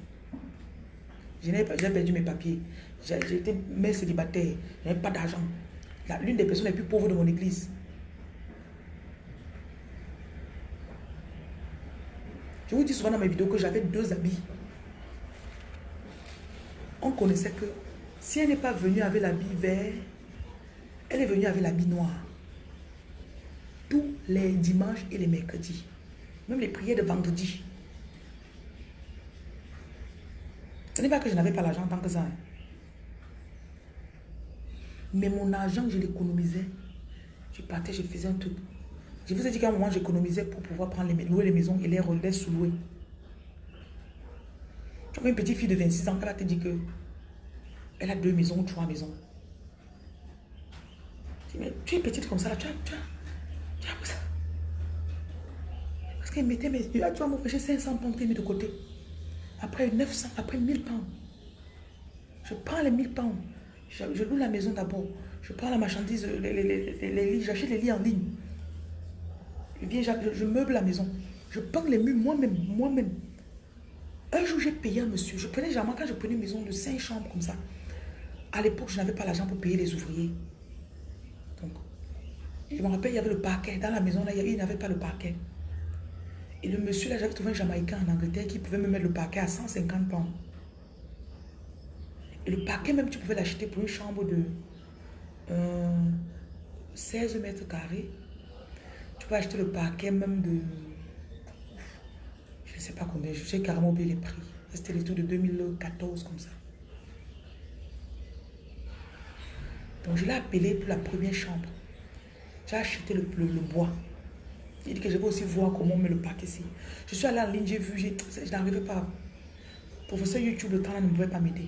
J'ai perdu mes papiers. J'étais mère célibataire. Je n'avais pas d'argent. L'une des personnes les plus pauvres de mon église. Je vous dis souvent dans mes vidéos que j'avais deux habits. On connaissait que si elle n'est pas venue avec l'habit vert, elle est venue avec l'habit noir. Tous les dimanches et les mercredis. Même les prières de vendredi. Ce n'est pas que je n'avais pas l'argent tant que ça. Hein. Mais mon argent, je l'économisais. Je partais, je faisais un truc. Je vous ai dit qu'à un moment, j'économisais pour pouvoir prendre les, louer les maisons et les relais sous-louer. Tu vois une petite fille de 26 ans, elle te dire que elle a deux maisons ou trois maisons. Je dis, mais tu es petite comme ça, là, tu as, tu as, tu as. Parce qu'elle mettait mes... Tu vas m'offrir 500 pounds mis de côté. Après 900, après 1000 pounds. Je prends les 1000 pounds. Je, loue la maison d'abord. Je prends la marchandise, les, les, lits, j'achète les lits en ligne. Je, je, meuble la maison. Je peins les murs moi-même, moi-même. Un jour, j'ai payé un monsieur. Je prenais jamais quand je prenais une maison de 5 chambres comme ça. À l'époque, je n'avais pas l'argent pour payer les ouvriers. Donc, je me rappelle, il y avait le parquet. Dans la maison, là, il n'y avait pas le parquet. Et le monsieur, là, j'avais trouvé un Jamaïcain en Angleterre qui pouvait me mettre le parquet à 150 pounds. Et le parquet, même, tu pouvais l'acheter pour une chambre de 16 euh, mètres carrés. Peux acheter le parquet même de... Je ne sais pas combien, je sais carrément oublié les prix. C'était les tours de 2014 comme ça. Donc je l'ai appelé pour la première chambre. J'ai acheté le bois. Il dit que je vais aussi voir comment on met le pack ici. Je suis allé en ligne, j'ai vu, je n'arrivais pas. Professeur YouTube, le temps là ne pouvait pas m'aider.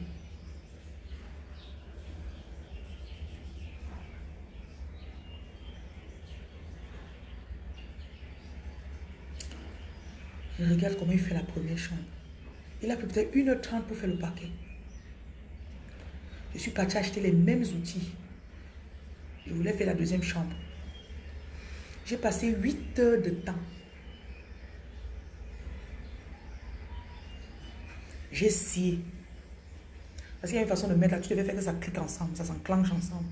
Regarde comment il fait la première chambre. Il a peut-être 1h30 pour faire le paquet. Je suis parti acheter les mêmes outils. Je voulais faire la deuxième chambre. J'ai passé 8 heures de temps. J'ai scié. Parce qu'il y a une façon de mettre là, tu devais faire que ça clique ensemble, ça s'enclenche ensemble.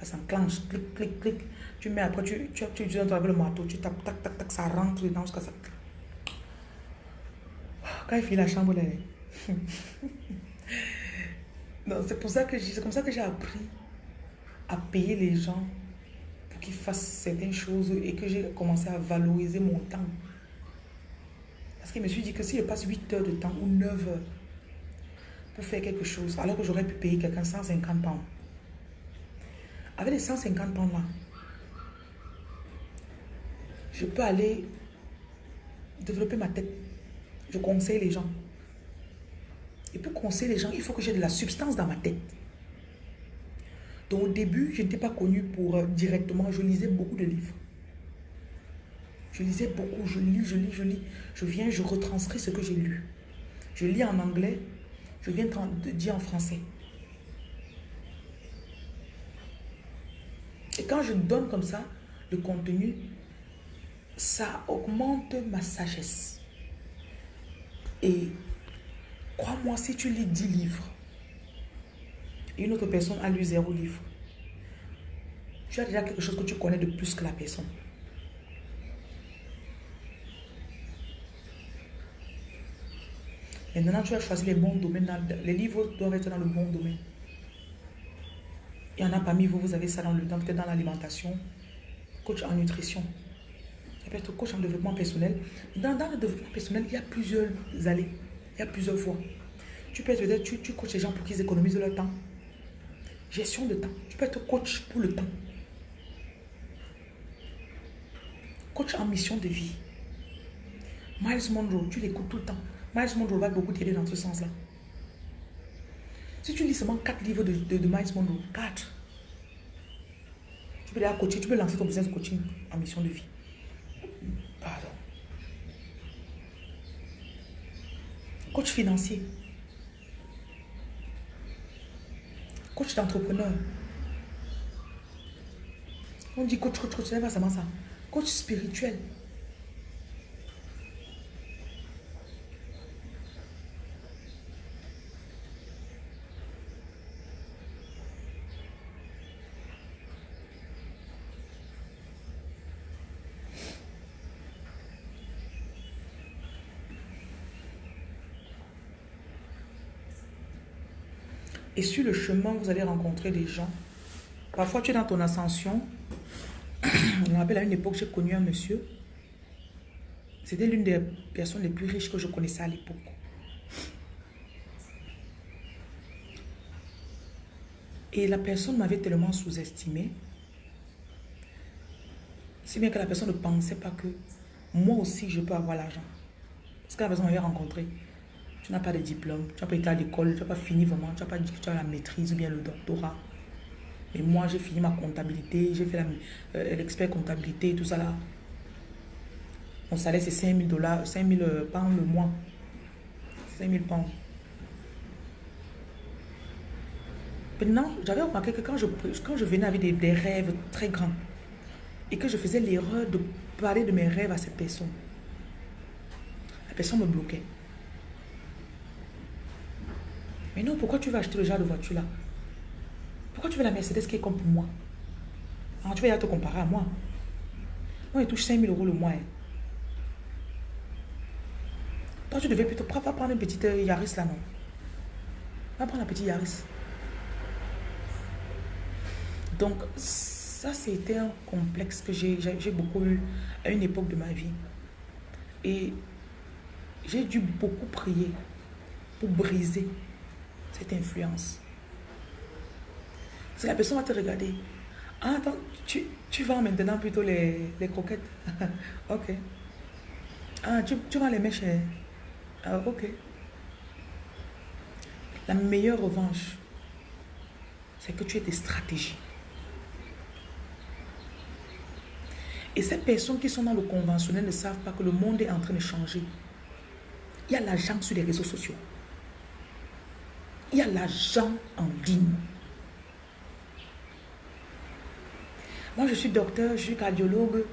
Ça s'enclenche, clic, clic, clic. Tu mets après, tu, tu, tu, tu avec le marteau, tu tapes, tac, tac, tac, ça rentre dedans jusqu'à ça Quand il finit la chambre, là. non, c'est pour ça que c'est comme ça que j'ai appris à payer les gens qu'il fasse certaines choses et que j'ai commencé à valoriser mon temps. Parce que je me suis dit que si je passe 8 heures de temps ou 9 heures pour faire quelque chose, alors que j'aurais pu payer quelqu'un 150 pounds. Avec les 150 pounds là, je peux aller développer ma tête. Je conseille les gens. Et pour conseiller les gens, il faut que j'ai de la substance dans ma tête. Donc au début, je n'étais pas connue pour euh, directement, je lisais beaucoup de livres. Je lisais beaucoup, je lis, je lis, je lis. Je viens, je retranscris ce que j'ai lu. Je lis en anglais, je viens de dire en français. Et quand je donne comme ça le contenu, ça augmente ma sagesse. Et crois-moi, si tu lis 10 livres, une autre personne a lu zéro livre. Tu as déjà quelque chose que tu connais de plus que la personne. Maintenant, tu as choisi les bons domaines. Les livres doivent être dans le bon domaine. Il y en a parmi vous, vous avez ça dans le peut-être dans l'alimentation, coach en nutrition. Être coach en développement personnel. Dans, le développement personnel, il y a plusieurs allées, il y a plusieurs fois. Tu peux être tu, tu coaches les gens pour qu'ils économisent leur temps. Gestion de temps. Tu peux être coach pour le temps. Coach en mission de vie. Miles Monroe, tu l'écoutes tout le temps. Miles Monroe va beaucoup t'aider dans ce sens-là. Si tu lis seulement 4 livres de, de, Miles Monroe, 4, tu peux aller coacher, tu peux lancer ton business coaching en mission de vie. Coach financier. Coach d'entrepreneur. On dit coach, coach, coach, c'est pas seulement ça. Coach spirituel. Et sur le chemin, vous allez rencontrer des gens. Parfois, tu es dans ton ascension. On rappelle à une époque, j'ai connu un monsieur. C'était l'une des personnes les plus riches que je connaissais à l'époque. Et la personne m'avait tellement sous-estimé. Si bien que la personne ne pensait pas que moi aussi je peux avoir l'argent. Parce que la personne m'avait rencontré. Tu n'as pas de diplôme, tu n'as pas été à l'école, tu n'as pas fini vraiment, tu n'as pas dit que tu as la maîtrise ou bien le doctorat. Mais moi, j'ai fini ma comptabilité, j'ai fait euh, l'expert comptabilité, tout ça là. Mon salaire, c'est 5 000 dollars, 5 000 pounds le mois. 5 000 pounds. Maintenant, j'avais remarqué que quand je, quand je venais avec des rêves très grands et que je faisais l'erreur de parler de mes rêves à cette personne, la personne me bloquait. Mais non, pourquoi tu vas acheter le genre de voiture là Pourquoi tu veux la Mercedes qui est comme pour moi? Alors, Tu vas te comparer à moi. Moi, il touche 5 000 euros le mois. Hein. Toi, tu devais plutôt pas prendre une petite euh, Yaris là, non? Va prendre la petite Yaris. Donc, ça, c'était un complexe que j'ai beaucoup eu à une époque de ma vie. Et j'ai dû beaucoup prier pour briser cette influence. Parce que la personne va te regarder. Ah, attends, tu, tu vends maintenant plutôt les, les croquettes. ok. Ah, tu, tu vends les mèches. Hein? Ah, ok. La meilleure revanche, c'est que tu aies des stratégies. Et ces personnes qui sont dans le conventionnel ne savent pas que le monde est en train de changer. Il y a l'argent sur les réseaux sociaux. Il y a l'argent en ligne. Moi, je suis docteur, je suis cardiologue.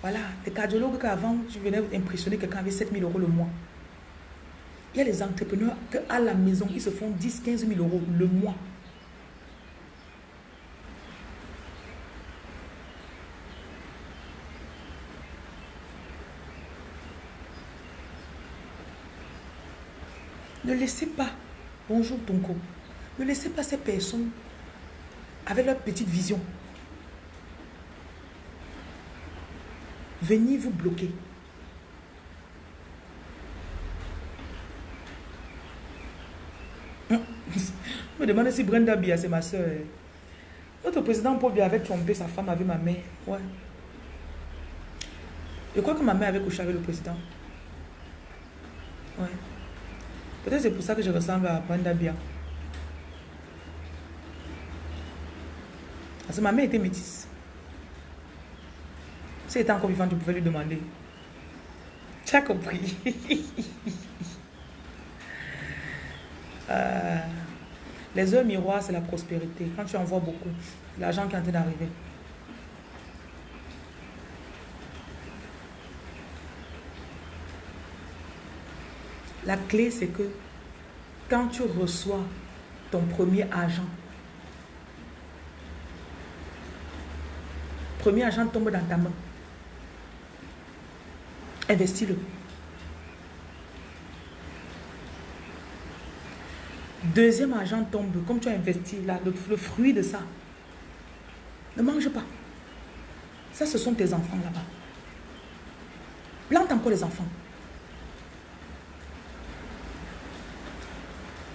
Voilà, les cardiologues qu'avant, je venais impressionner quelqu'un avec 7 000 euros le mois. Il y a les entrepreneurs qu'à la maison, ils se font 10, 15 000 euros le mois. Ne laissez pas Bonjour Tonko. Ne laissez pas ces personnes avec leur petite vision venir vous bloquer. me demande si Brenda Bia, c'est ma soeur. Notre président Paul Bia avait trompé sa femme avec ma mère. Ouais. Je crois que ma mère avait couché avec le président. Ouais. Peut-être c'est pour ça que je ressemble à Brenda Bia. Parce que ma mère était métisse. Si elle était encore vivante, tu pouvais lui demander. Tu as compris. Euh, les heures miroirs, c'est la prospérité. Quand tu en vois beaucoup, l'argent qui est en train d'arriver. La clé, c'est que quand tu reçois ton premier agent, premier agent tombe dans ta main. Investis-le. Deuxième agent tombe, comme tu as investi là, le, le fruit de ça. Ne mange pas. Ça, ce sont tes enfants là-bas. Plante encore les enfants.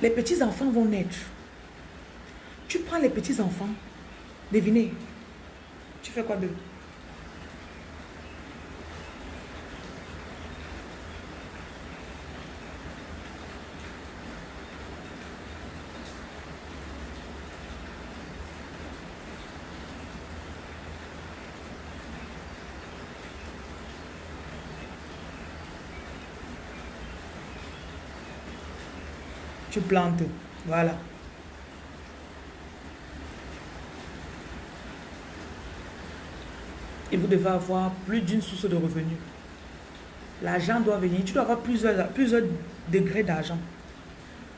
Les petits-enfants vont naître. Tu prends les petits-enfants, devinez, tu fais quoi d'eux? Tu plantes. Voilà. Et vous devez avoir plus d'une source de revenus. L'argent doit venir. Tu dois avoir plusieurs, plusieurs degrés d'argent.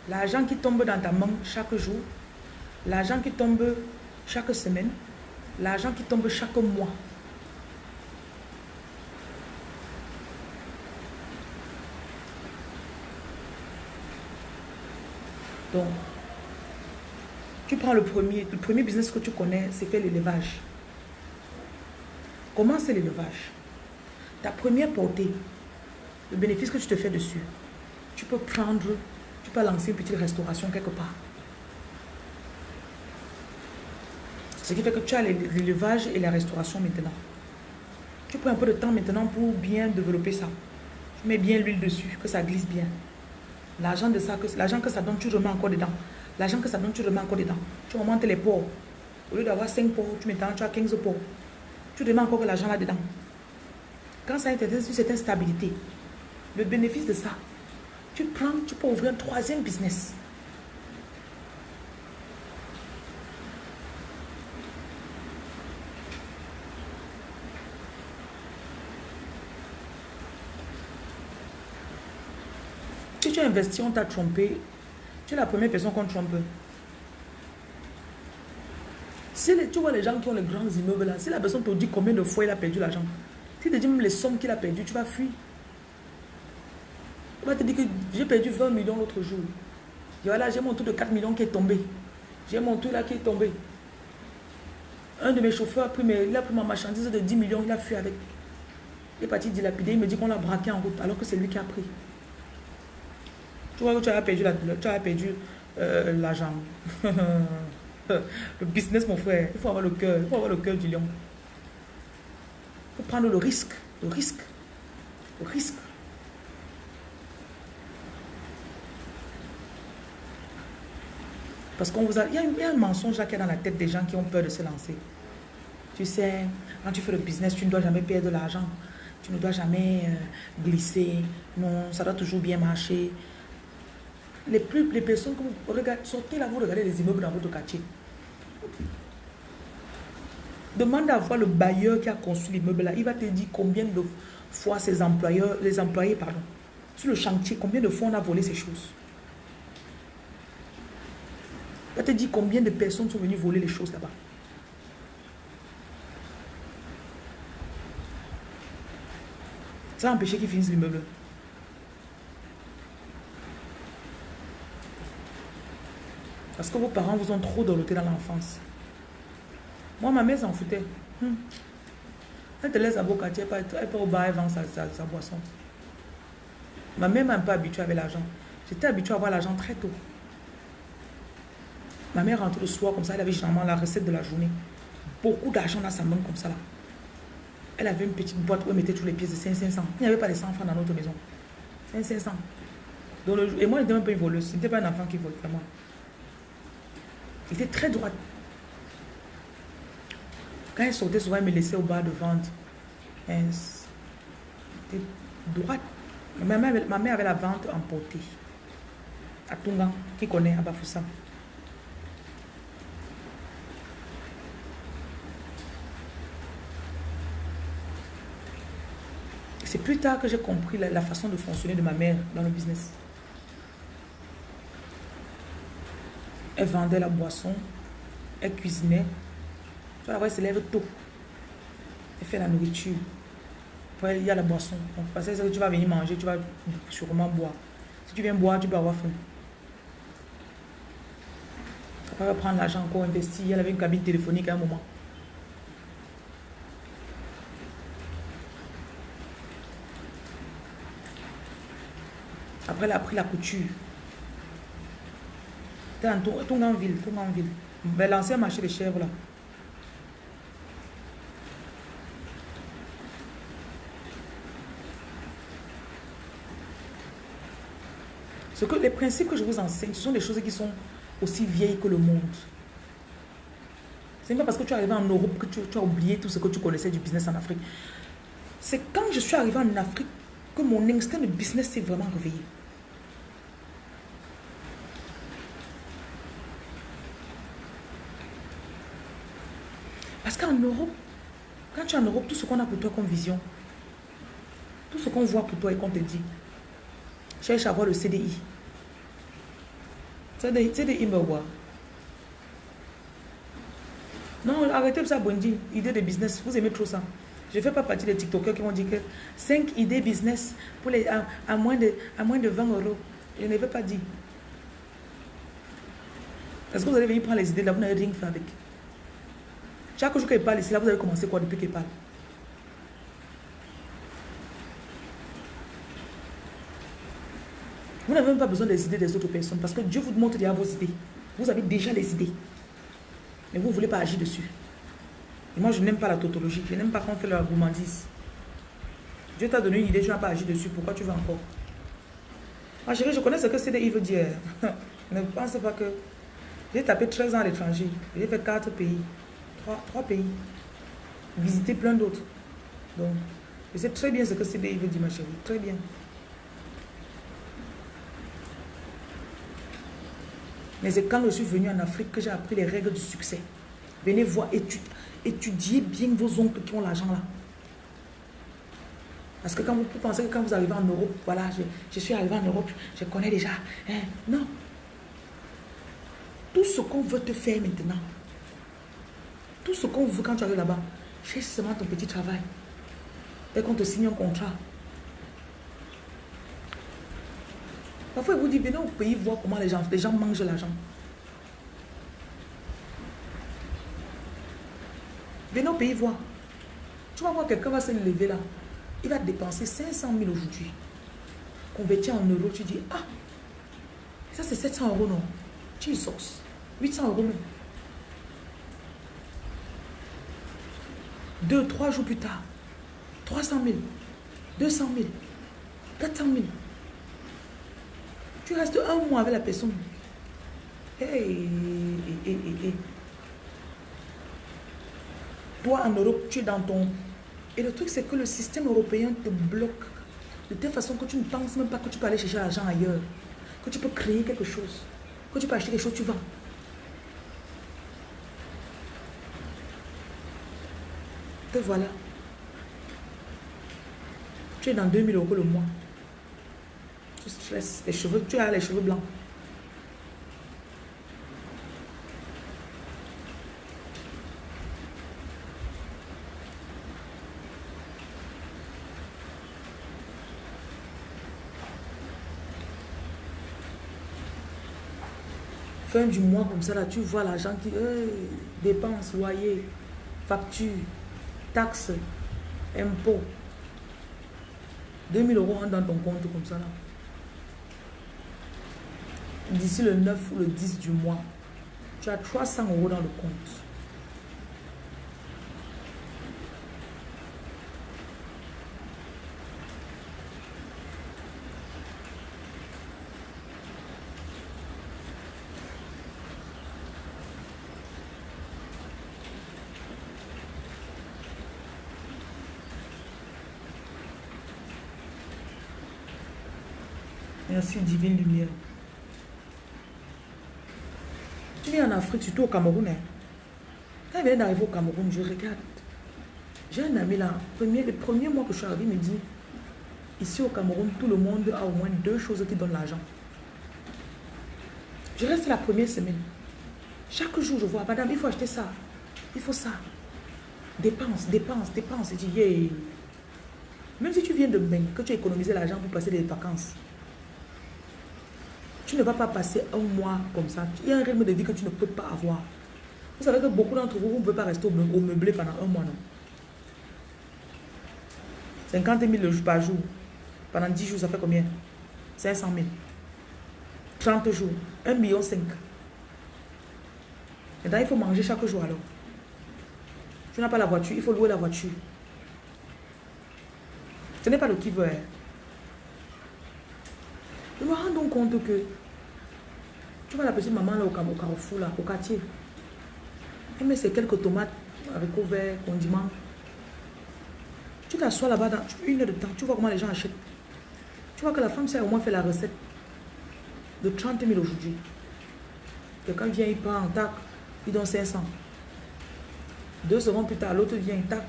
L'argent qui tombe dans ta main chaque jour. L'argent qui tombe chaque semaine. L'argent qui tombe chaque mois. Tu prends le premier, le premier business que tu connais, c'est faire l'élevage. Comment c'est l'élevage? Ta première portée, le bénéfice que tu te fais dessus, tu peux prendre, tu peux lancer une petite restauration quelque part. Ce qui fait que tu as l'élevage et la restauration maintenant. Tu prends un peu de temps maintenant pour bien développer ça. Tu mets bien l'huile dessus, que ça glisse bien. L'argent de ça, l'argent que ça donne, tu remets encore dedans. L'argent que ça donne, tu remets encore dedans. Tu augmentes les pots. Au lieu d'avoir 5 pots, tu mets tu as 15 pots. Tu remets encore l'argent là-dedans. Quand ça a été sur cette instabilité, le bénéfice de ça, tu prends, tu peux ouvrir un troisième business. Investi, on t'a trompé, tu es la première personne qu'on trompe. Si tu vois les gens qui ont les grands immeubles là, si la personne te dit combien de fois il a perdu l'argent, si te dit même les sommes qu'il a perdues, tu vas fuir. Il va te dire que j'ai perdu 20 millions l'autre jour. Voilà, j'ai mon tour de 4 millions qui est tombé. J'ai mon tour là qui est tombé. Un de mes chauffeurs a pris, il a pris ma marchandise de 10 millions, il a fui avec. Il est parti dilapider, il me dit qu'on l'a braqué en route, alors que c'est lui qui a pris. Tu vois que tu as perdu euh, l'argent. le business, mon frère, il faut avoir le cœur. Il faut avoir le cœur du lion. Il faut prendre le risque. Le risque. Le risque. Parce qu'on vous a, il y, a, un mensonge là qui est dans la tête des gens qui ont peur de se lancer. Tu sais, quand tu fais le business, tu ne dois jamais perdre de l'argent. Tu ne dois jamais euh, glisser. Non, ça doit toujours bien marcher les, plus, les personnes que vous regardez, sortez là, vous regardez les immeubles dans votre quartier. Demande à voir le bailleur qui a construit l'immeuble là. Il va te dire combien de fois ses employeurs, les employés, pardon, sur le chantier, combien de fois on a volé ces choses. Il va te dire combien de personnes sont venues voler les choses là-bas. Ça a empêché qu'ils finissent l'immeuble. Parce que vos parents vous ont trop doloté dans l'enfance. Moi, ma mère s'en foutait. Hmm. Elle te laisse à quartier, elle peut au bar, elle vend sa, boisson. Ma mère m'a pas habituée avec l'argent. J'étais habituée à avoir l'argent très tôt. Ma mère rentrait le soir comme ça, elle avait généralement la recette de la journée. Beaucoup d'argent dans sa main comme ça là. Elle avait une petite boîte où elle mettait tous les pièces de 500. Il n'y avait pas de 100 francs dans notre maison. 500. et moi, je n'étais même pas une voleuse. Ce n'était pas un enfant qui volait vraiment. Il était très droite. Quand elle sortait, souvent, elle me laissait au bas de vente. Elle était droite. Ma mère, ma mère avait la vente emportée. À Tunga, qui connaît à Bafoussa. C'est plus tard que j'ai compris la façon de fonctionner de ma mère dans le business. Elle vendait la boisson. Elle cuisinait. Tu voir, elle se lève tôt. Elle fait la nourriture. Après, il y a la boisson. Parce que tu vas venir manger, tu vas sûrement boire. Si tu viens boire, tu peux avoir faim. Après, elle va prendre l'argent encore investi. Elle avait une cabine téléphonique à un moment. Après, elle a pris la couture. Ton, en ville, ton en ville. Ben, l'ancien marché de chèvres là. Ce que, les principes que je vous enseigne, ce sont des choses qui sont aussi vieilles que le monde. Ce n'est pas parce que tu es arrivé en Europe que tu, tu, as oublié tout ce que tu connaissais du business en Afrique. C'est quand je suis arrivé en Afrique que mon instinct de business s'est vraiment réveillé. Europe, quand tu es en Europe, tout ce qu'on a pour toi comme vision, tout ce qu'on voit pour toi et qu'on te dit, cherche à voir le CDI. CDI, CDI me voit. Non, arrêtez ça, Bondi. Idée de business, vous aimez trop ça. Je ne fais pas partie des TikTokers qui vont dire que 5 idées business pour les, à, moins de, à moins de 20 euros. Je ne veux pas dire. Est-ce que vous allez venir prendre les idées là, vous n'avez rien fait avec? Chaque jour qu'elle parle ici, là, vous avez commencé quoi depuis qu'elle parle? Vous n'avez même pas besoin des idées des autres personnes parce que Dieu vous montre déjà vos idées. Vous avez déjà les idées. Mais vous ne voulez pas agir dessus. Et moi, je n'aime pas la tautologie. Je n'aime pas qu'on fait la gourmandise. Dieu t'a donné une idée, tu n'as pas agi dessus. Pourquoi tu vas encore? Ma chérie, je connais ce que CDI veut dire. ne pense pas que... J'ai tapé 13 ans à l'étranger. J'ai fait 4 pays trois, pays. Visiter plein d'autres. Donc, je sais très bien ce que CDI veut dire, ma chérie. Très bien. Mais c'est quand je suis venu en Afrique que j'ai appris les règles du succès. Venez voir, étudiez bien vos oncles qui ont l'argent là. Parce que quand vous pensez que quand vous arrivez en Europe, voilà, je, suis arrivé en Europe, je connais déjà. Hein. Non. Tout ce qu'on veut te faire maintenant, tout ce qu'on veut quand tu arrives là-bas, cherche seulement ton petit travail. Dès qu'on te signe un contrat. Parfois, il vous dit, venez au pays voir comment les gens, les gens mangent l'argent. Venez au pays voir. Tu vas voir quelqu'un va se lever là. Il va dépenser 500 000 aujourd'hui. Converti en euros, tu dis, ah, ça c'est 700 euros, non Tu sauce. 800 euros, non Deux, trois jours plus tard, 300 000, 200 000, 400 000. Tu restes un mois avec la personne. Hey, hey, hey, Toi, en Europe, tu es dans ton... Et le truc, c'est que le système européen te bloque de telle façon que tu ne penses même pas que tu peux aller chercher l'argent ailleurs. Que tu peux créer quelque chose. Que tu peux acheter quelque chose, tu vends. Te voilà. Tu es dans 2000 euros le mois. Tu stresses. Les cheveux, tu as les cheveux blancs. fin du mois comme ça là, tu vois l'argent qui dépense, loyer, facture, taxes, impôts. 2000 euros dans ton compte comme ça là. D'ici le 9 ou le 10 du mois, tu as 300 euros dans le compte. Divine lumière. Tu viens en Afrique, surtout au Cameroun. Hein. Quand il vient d'arriver au Cameroun, je regarde. J'ai un ami là, premier, le premier mois que je suis arrivé, il me dit, ici au Cameroun, tout le monde a au moins deux choses qui donnent l'argent. Je reste la première semaine. Chaque jour, je vois, madame, il faut acheter ça. Il faut ça. Dépense, dépense, dépense. Tu dis, Même si tu viens de Meng, que tu as économisé l'argent pour passer des vacances, tu ne vas pas passer un mois comme ça. Il y a un rythme de vie que tu ne peux pas avoir. Vous savez que beaucoup d'entre vous, vous ne pouvez pas rester au meublé pendant un mois, non 50 000 par jour. Pendant 10 jours, ça fait combien? 500 000. 30 jours. 1 million 5. Maintenant, il faut manger chaque jour alors. Tu n'as pas la voiture, il faut louer la voiture. Ce n'est pas le qui veut. Hein. Me rends donc compte que tu vois la petite maman là au carrefour, là, au quartier. Elle met ses quelques tomates avec vert, condiments. Tu t'assois là-bas dans une heure de temps, tu vois comment les gens achètent. Tu vois que la femme sait au moins fait la recette de 30 000 aujourd'hui. Quelqu'un vient, il prend en tac, il donne 500. Deux secondes plus tard, l'autre vient, tac.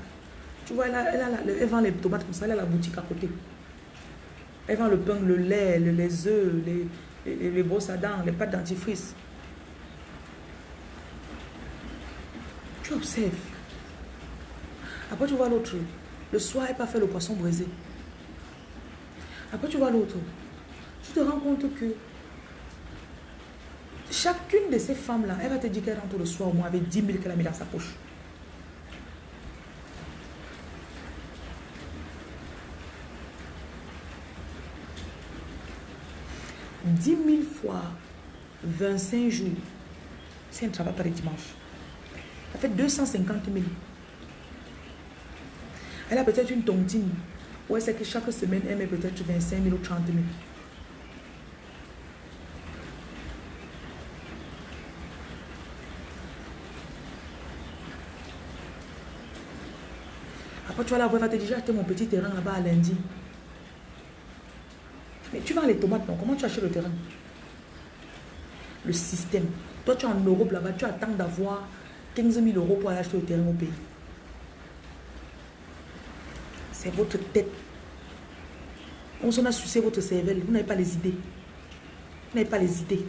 Tu vois, elle, elle, vend les tomates comme ça, elle a la boutique à côté. Elle vend le pain, le lait, les œufs, les, les, les brosses à dents, les pâtes dentifrice. Tu observes. Après, tu vois l'autre. Le soir, elle pas fait le poisson brisé. Après, tu vois l'autre. Tu te rends compte que chacune de ces femmes-là, elle va te dire qu'elle rentre le soir au moins avec 10 000 qu'elle a mis dans sa poche. « 10 000 fois 25 jours, c'est un travail par les dimanches. Ça fait 250 000. Elle a peut-être une tontine. Ou elle sait que chaque semaine, elle met peut-être 25 000 ou 30 000. Après, tu vas la voir, elle va te dire, j'ai acheté mon petit terrain là-bas à lundi. Mais tu vends les tomates, non Comment tu achètes le terrain? Le système. Toi, tu es en Europe là-bas, tu attends d'avoir 15 000 euros pour aller acheter le terrain au pays. C'est votre tête. On s'en a sucé votre cervelle. Vous n'avez pas les idées. Vous n'avez pas les idées.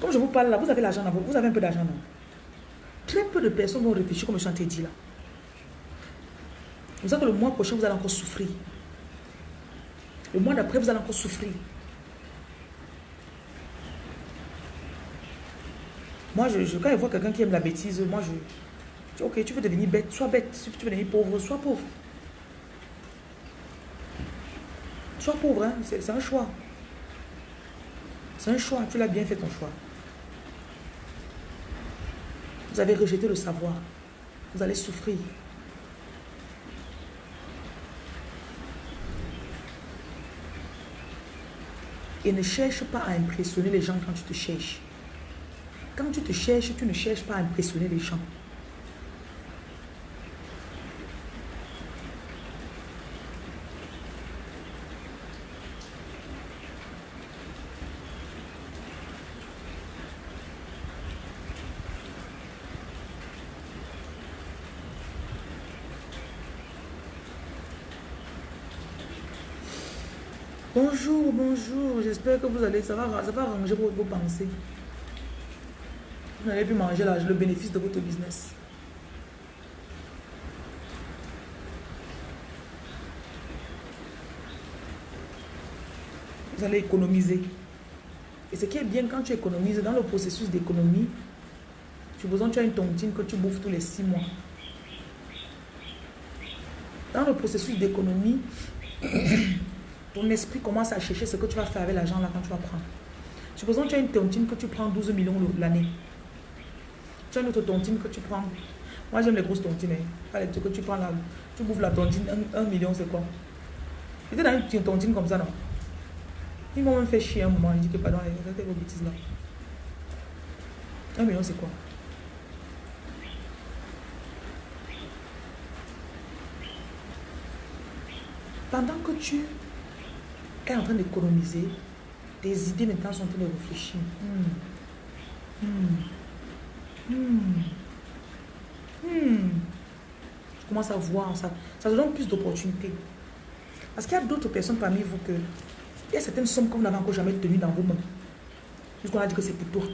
Comme je vous parle là, vous avez l'argent vous avez un peu d'argent, non Très peu de personnes vont réfléchir comme je suis dit là. Vous savez que le mois prochain, vous allez encore souffrir. Le mois d'après, vous allez encore souffrir. Moi, je, quand je vois quelqu'un qui aime la bêtise, moi, je, ok, tu veux devenir bête, sois bête. Si tu veux devenir pauvre, sois pauvre. Sois pauvre, hein? c'est un choix. C'est un choix, tu l'as bien fait ton choix. Vous avez rejeté le savoir. Vous allez souffrir. Et ne cherche pas à impressionner les gens quand tu te cherches. Quand tu te cherches, tu ne cherches pas à impressionner les gens. Bonjour. J'espère que vous allez, ça va, ça va ranger vos pensées. Vous n'avez plus manger le bénéfice de votre business. Vous allez économiser. Et ce qui est bien quand tu économises, dans le processus d'économie, tu besoin tu as une tontine que tu bouffes tous les six mois. Dans le processus d'économie, ton esprit commence à chercher ce que tu vas faire avec l'argent là quand tu vas prendre. Supposons que tu as une tontine que tu prends 12 millions l'année. Tu as une autre tontine que tu prends. Moi, j'aime les grosses tontines. Hein. Que tu prends là. Tu bouffes la tontine, un, million, c'est quoi? J'étais dans une tontine comme ça, non? Ils m'ont même fait chier un moment. Ils disent que, pardon, arrêtez vos bêtises là. Un million, c'est quoi? Pendant que tu en train d'économiser, tes idées maintenant sont en train de réfléchir. Hmm. Hmm. Hmm. Je commence à voir ça. Ça donne plus d'opportunités. Parce qu'il y a d'autres personnes parmi vous que Il y a certaines sommes que vous n'avez encore jamais tenues dans vos mains. Puisqu'on a dit que c'est pour toi.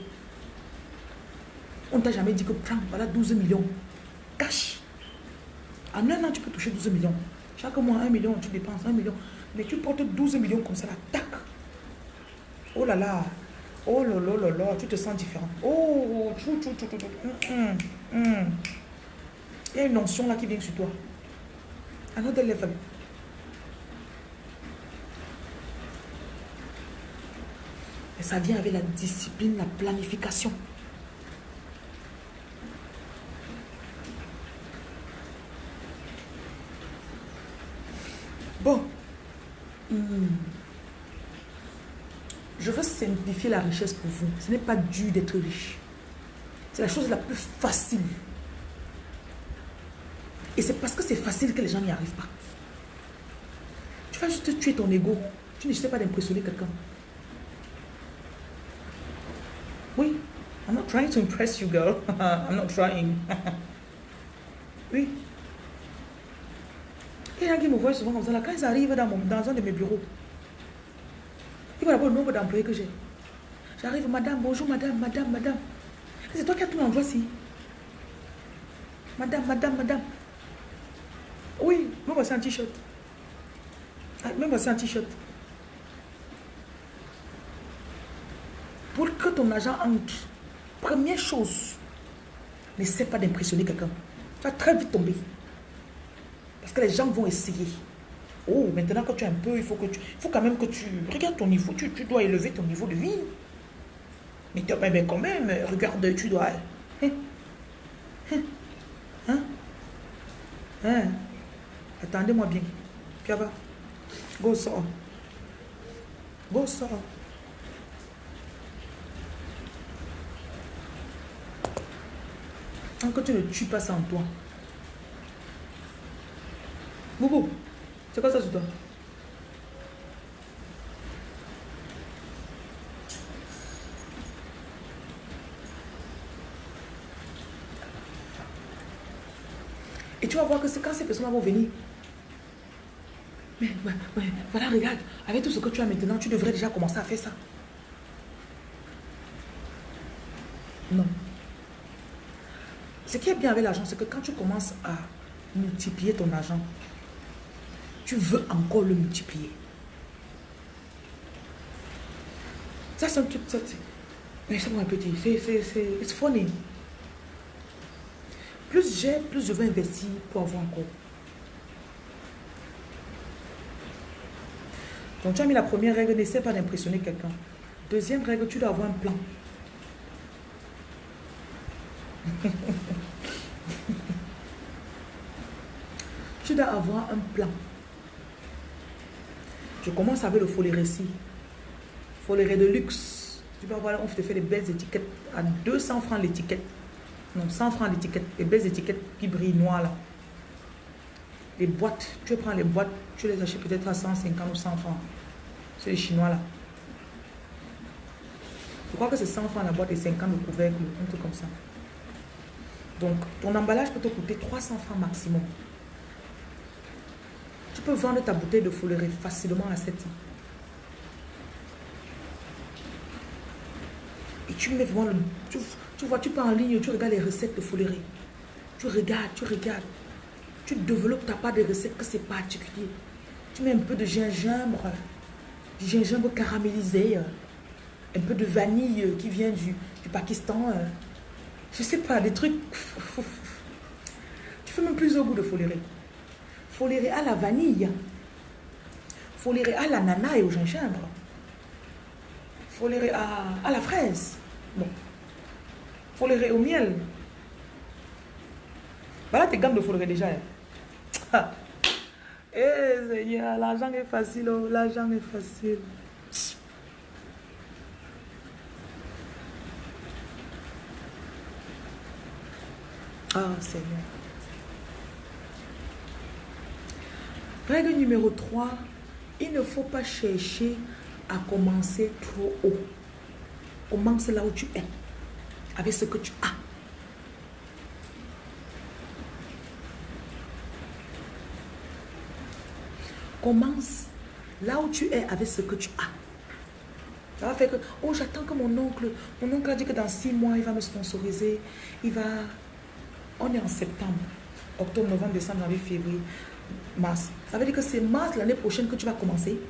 On ne t'a jamais dit que prends, voilà 12 millions. Cache. En un an, tu peux toucher 12 millions. Chaque mois, 1 million, tu dépenses 1 million. Mais tu portes 12 millions comme ça, tac. Oh là là. Oh là là là là, tu te sens différent. Oh, chou, chou, chou, chou, hum, hum, hum. Il y a une notion là qui vient sur toi. Another level. Et ça vient avec la discipline, la planification. Bon. Hmm. Je la richesse pour vous. Ce n'est pas dur d'être riche. C'est la chose la plus facile. Et c'est parce que c'est facile que les gens n'y arrivent pas. Tu vas juste tuer ton ego. Tu ne sais pas d'impressionner quelqu'un. Oui. I'm not trying to impress you, girl. I'm not trying. oui. Il y qui me voient souvent comme ça. Quand ils arrivent dans, mon, dans un de mes bureaux, ils voient d'abord le nombre d'employés que j'ai. J'arrive, madame, bonjour, madame, madame, madame. C'est toi qui as tout l'endroit ici. Madame, madame, madame. Oui, me voici un t-shirt. Ah, me voici un t-shirt. Pour que ton agent entre, première chose, n'essaie pas d'impressionner quelqu'un. Tu vas très vite tomber. Parce que les gens vont essayer. Oh, maintenant que tu es un peu, il faut que tu. Il faut quand même que tu. Regarde ton niveau. Tu, dois élever ton niveau de vie. Mais, mais quand même, regarde, tu dois. Hein? Hein? Hein? hein? Attendez-moi bien. Piaba. Go sort. Go sort. Tant que tu ne tues pas en toi. Boubou, c'est quoi ça sur toi? Et tu vas voir que c'est quand ces personnes vont venir. Mais, voilà, regarde, avec tout ce que tu as maintenant, tu devrais déjà commencer à faire ça. Non. Ce qui est bien avec l'argent, c'est que quand tu commences à multiplier ton argent, tu veux encore le multiplier. Ça, c'est un truc, mais c'est un petit, c'est, c'est, funny. J'ai, plus je veux investir pour avoir encore. Donc tu as mis la première règle, n'essaie pas d'impressionner quelqu'un. Deuxième règle, tu dois avoir un plan. tu dois avoir un plan. Je commence avec le follet récit. Follet de luxe. Tu vas voir, on te fait des belles étiquettes à 200 francs l'étiquette. Non, 100 francs l'étiquette. Les belles étiquettes qui brillent noires là. Les boîtes, tu prends les boîtes, tu les achètes peut-être à 150 ou 100 francs. C'est les chinois là. Je crois que c'est 100 francs la boîte et 50 le couvercle, un truc comme ça. Donc, ton emballage peut te coûter 300 francs maximum. Tu peux vendre ta bouteille de folerie facilement à 700. Et tu mets vraiment le... vois, tu peux en ligne, tu regardes les recettes de folerie. Tu regardes, tu regardes. Tu développes ta part de recettes que c'est particulier. Tu mets un peu de gingembre, du gingembre caramélisé, un peu de vanille qui vient du, du Pakistan. Je sais pas, des trucs... Tu fais même plus au goût de folerie. Folerie à la vanille. Folerie à l'ananas et au gingembre. Folerie à, à la fraise. Bon. Folerie au miel. Voilà tes gammes de folerie déjà. Hein. Eh Seigneur, l'argent est facile, oh, l'argent est facile. Ah Seigneur. Règle numéro 3, il ne faut pas chercher à commencer trop haut. Commence là où tu es, avec ce que tu as. Commence là où tu es avec ce que tu as. Ça va faire que, oh, j'attends que mon oncle, mon oncle a dit que dans six mois, il va me sponsoriser. Il va... On est en septembre, octobre, novembre, décembre, janvier, février, mars. Ça veut dire que c'est mars l'année prochaine que tu vas commencer.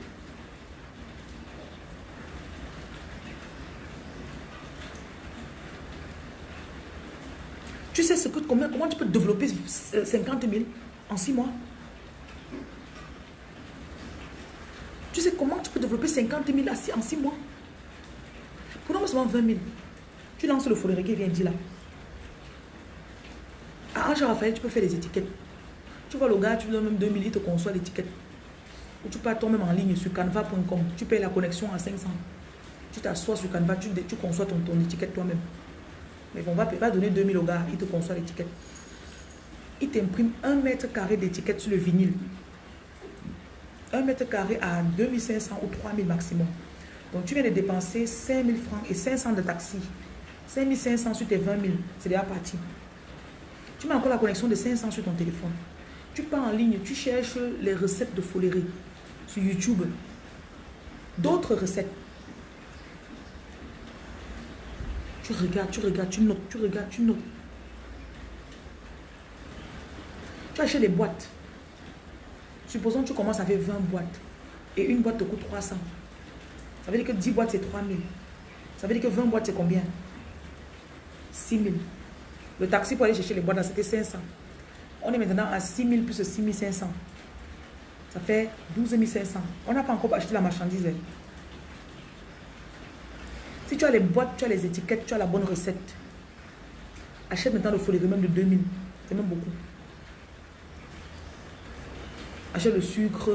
Tu sais comment, tu peux développer 50 000 en six mois? Tu sais comment tu peux développer 50 000 en six mois? Prenons seulement 20 000. Tu lances le folie qui vient dire là. À Ange Raphaël, tu peux faire des étiquettes. Tu vois le gars, tu lui donnes même 2000, il te conçoit l'étiquette. Ou tu peux toi-même en ligne sur canva.com. Tu payes la connexion à 500. Tu t'assois sur Canva, tu, conçois ton étiquette toi-même. Mais on va pas donner 2000 au gars, il te conçoit l'étiquette. Il t'imprime un mètre carré d'étiquette sur le vinyle. Un mètre carré à 2500 ou 3000 maximum. Donc tu viens de dépenser 5000 francs et 500 de taxi. 5500 sur tes 20 000, c'est déjà parti. Tu mets encore la connexion de 500 sur ton téléphone. Tu pars en ligne, tu cherches les recettes de folerie sur YouTube. D'autres recettes. Tu regardes, tu regardes, tu notes, tu regardes, tu notes. Tu achètes les boîtes. Supposons que tu commences avec 20 boîtes. Et une boîte te coûte 300. Ça veut dire que 10 boîtes, c'est 3000. Ça veut dire que 20 boîtes, c'est combien? 6000. Le taxi pour aller chercher les boîtes, c'était 500. On est maintenant à 6000 plus 6500. Ça fait 12500. On n'a pas encore acheté la marchandise. Si tu as les boîtes, tu as les étiquettes, tu as la bonne recette. Achète maintenant le folie même de 2000. C'est même beaucoup. Achète le sucre,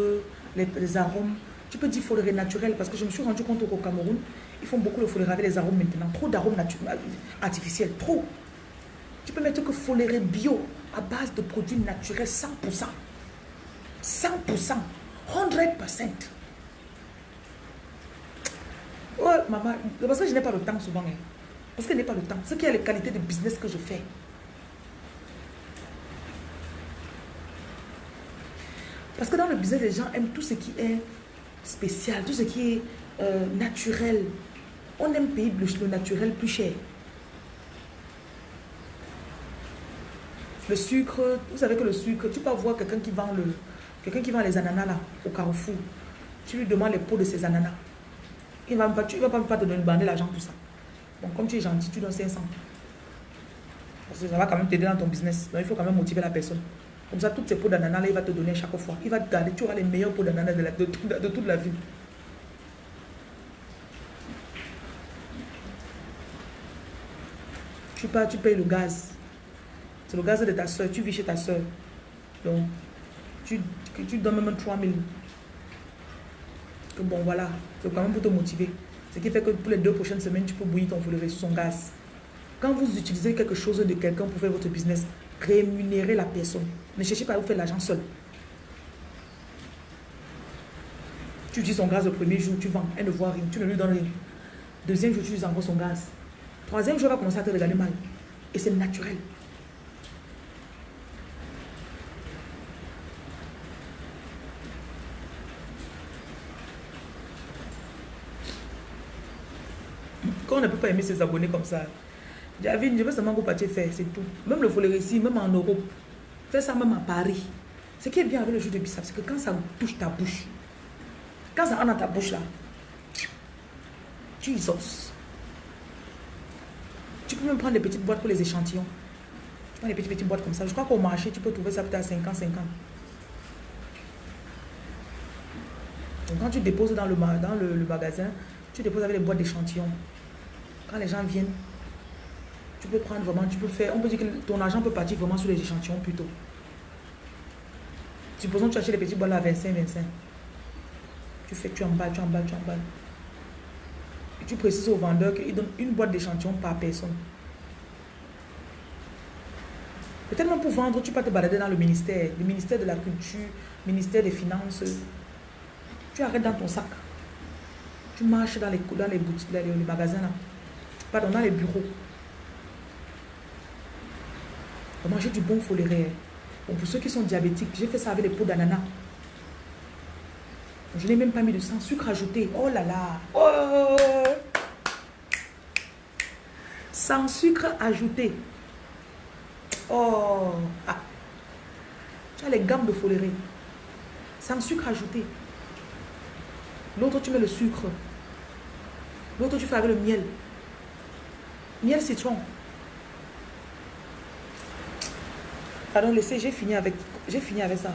les, arômes. Tu peux dire folie naturel parce que je me suis rendu compte au Cameroun, ils font beaucoup le folie avec les arômes maintenant. Trop d'arômes artificiels, trop. Tu peux mettre que foléré bio à base de produits naturels 100%. 100%. 100%. Oh, maman, parce que je n'ai pas le temps souvent. Hein. Parce que je n'ai pas le temps. Ce qui est les qualités de business que je fais. Parce que dans le business, les gens aiment tout ce qui est spécial, tout ce qui est euh, naturel. On aime payer le naturel plus cher. Le sucre, vous savez que le sucre, tu peux voir quelqu'un qui vend le quelqu'un qui vend les ananas là, au carrefour. Tu lui demandes les pots de ces ananas. Il va pas, tu vas pas, te l'argent pour ça. Bon, comme tu es gentil, tu donnes 500. Parce que ça va quand même t'aider dans ton business. Donc, il faut quand même motiver la personne. Comme ça, toutes ces pots d'ananas, il va te donner chaque fois. Il va te garder, tu auras les meilleurs pots d'ananas de, toute la vie. Tu pars, tu payes le gaz. C'est le gaz de ta soeur. Tu vis chez ta soeur. Donc, tu, tu donnes même 3000 bon voilà, c'est quand même pour te motiver. Ce qui fait que pour les deux prochaines semaines, tu peux bouillir ton foulé sur son gaz. Quand vous utilisez quelque chose de quelqu'un pour faire votre business, rémunérez la personne. Ne cherchez pas à vous faire l'argent seul. Tu utilises son gaz le premier jour, tu vends, elle ne voit rien, tu ne lui donnes rien. Deuxième jour, tu utilises encore son gaz. Troisième jour, elle va commencer à te regarder mal. Et c'est naturel. On ne peut pas aimer ses abonnés comme ça, Javine, je veux seulement que tu faire, c'est tout. Même le volet ici, même en Europe, fais ça même à Paris. Ce qui est bien avec le jeu de bissap, c'est que quand ça touche ta bouche, quand ça entre dans ta bouche là, tu isos. Tu peux même prendre des petites boîtes pour les échantillons. Tu prends des petites, petites boîtes comme ça. Je crois qu'au marché, tu peux trouver ça peut-être à 50, 50. Donc quand tu déposes dans le, dans le magasin, tu déposes avec les boîtes d'échantillons. Quand les gens viennent, tu peux prendre vraiment, tu peux faire, on peut dire que ton argent peut partir vraiment sur les échantillons plutôt. Supposons que tu achètes les petits bols à 25, 25. Tu fais, tu emballes, tu emballes, tu emballes. Et tu précises au vendeur qu'il donne une boîte d'échantillons par personne. Peut-être même pour vendre, tu peux te balader dans le ministère, le ministère de la culture, le ministère des finances. Tu arrêtes dans ton sac. Tu marches dans les, dans les boutiques, dans les magasins là pardon, dans les bureaux. On manger du bon foléré. Pour ceux qui sont diabétiques, j'ai fait ça avec les pots d'ananas. Je n'ai même pas mis de sang, sucre ajouté. Oh là là. Oh. Sans sucre ajouté. Oh. Ah. Tu as les gammes de foléré. Sans sucre ajouté. L'autre, tu mets le sucre. L'autre, tu fais avec le miel. Miel citron. Pardon, laissez, j'ai fini avec, j'ai fini avec ça.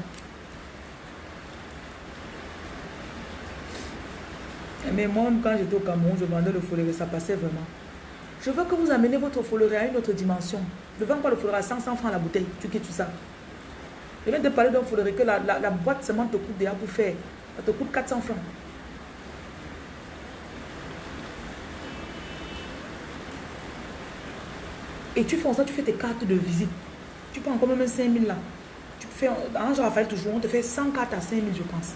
Mais moi, quand j'étais au Cameroun, je vendais le foléré, ça passait vraiment. Je veux que vous amenez votre foléré à une autre dimension. Ne vends pas le foléré à 500 francs la bouteille. Tu quittes tout ça. Je viens de parler d'un foléré que la, la, boîte seulement te coûte déjà pour faire. Ça te coûte 400 francs. Et tu fais ça, tu fais tes cartes de visite. Tu prends quand même 5000 là. Tu fais, Raphaël toujours, on te fait 100 cartes à 5000 je pense.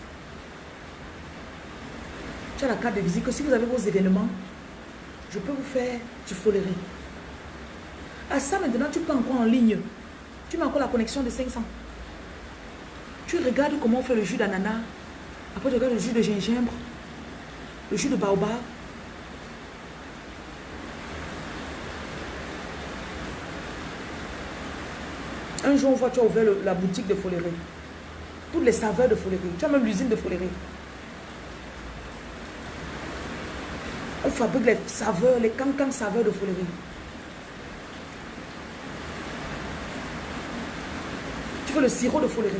Tu as la carte de visite que si vous avez vos événements, je peux vous faire du foléré. À ça maintenant, tu peux encore en ligne. Tu mets encore la connexion de 500. Tu regardes comment on fait le jus d'ananas. Après, tu regardes le jus de gingembre. Le jus de baobab. Un jour, on voit, tu as ouvert la boutique de foléré. Toutes les saveurs de foléré. Tu as même l'usine de foléré. On fabrique les saveurs, les cancans saveurs de foléré. Tu fais le sirop de foléré.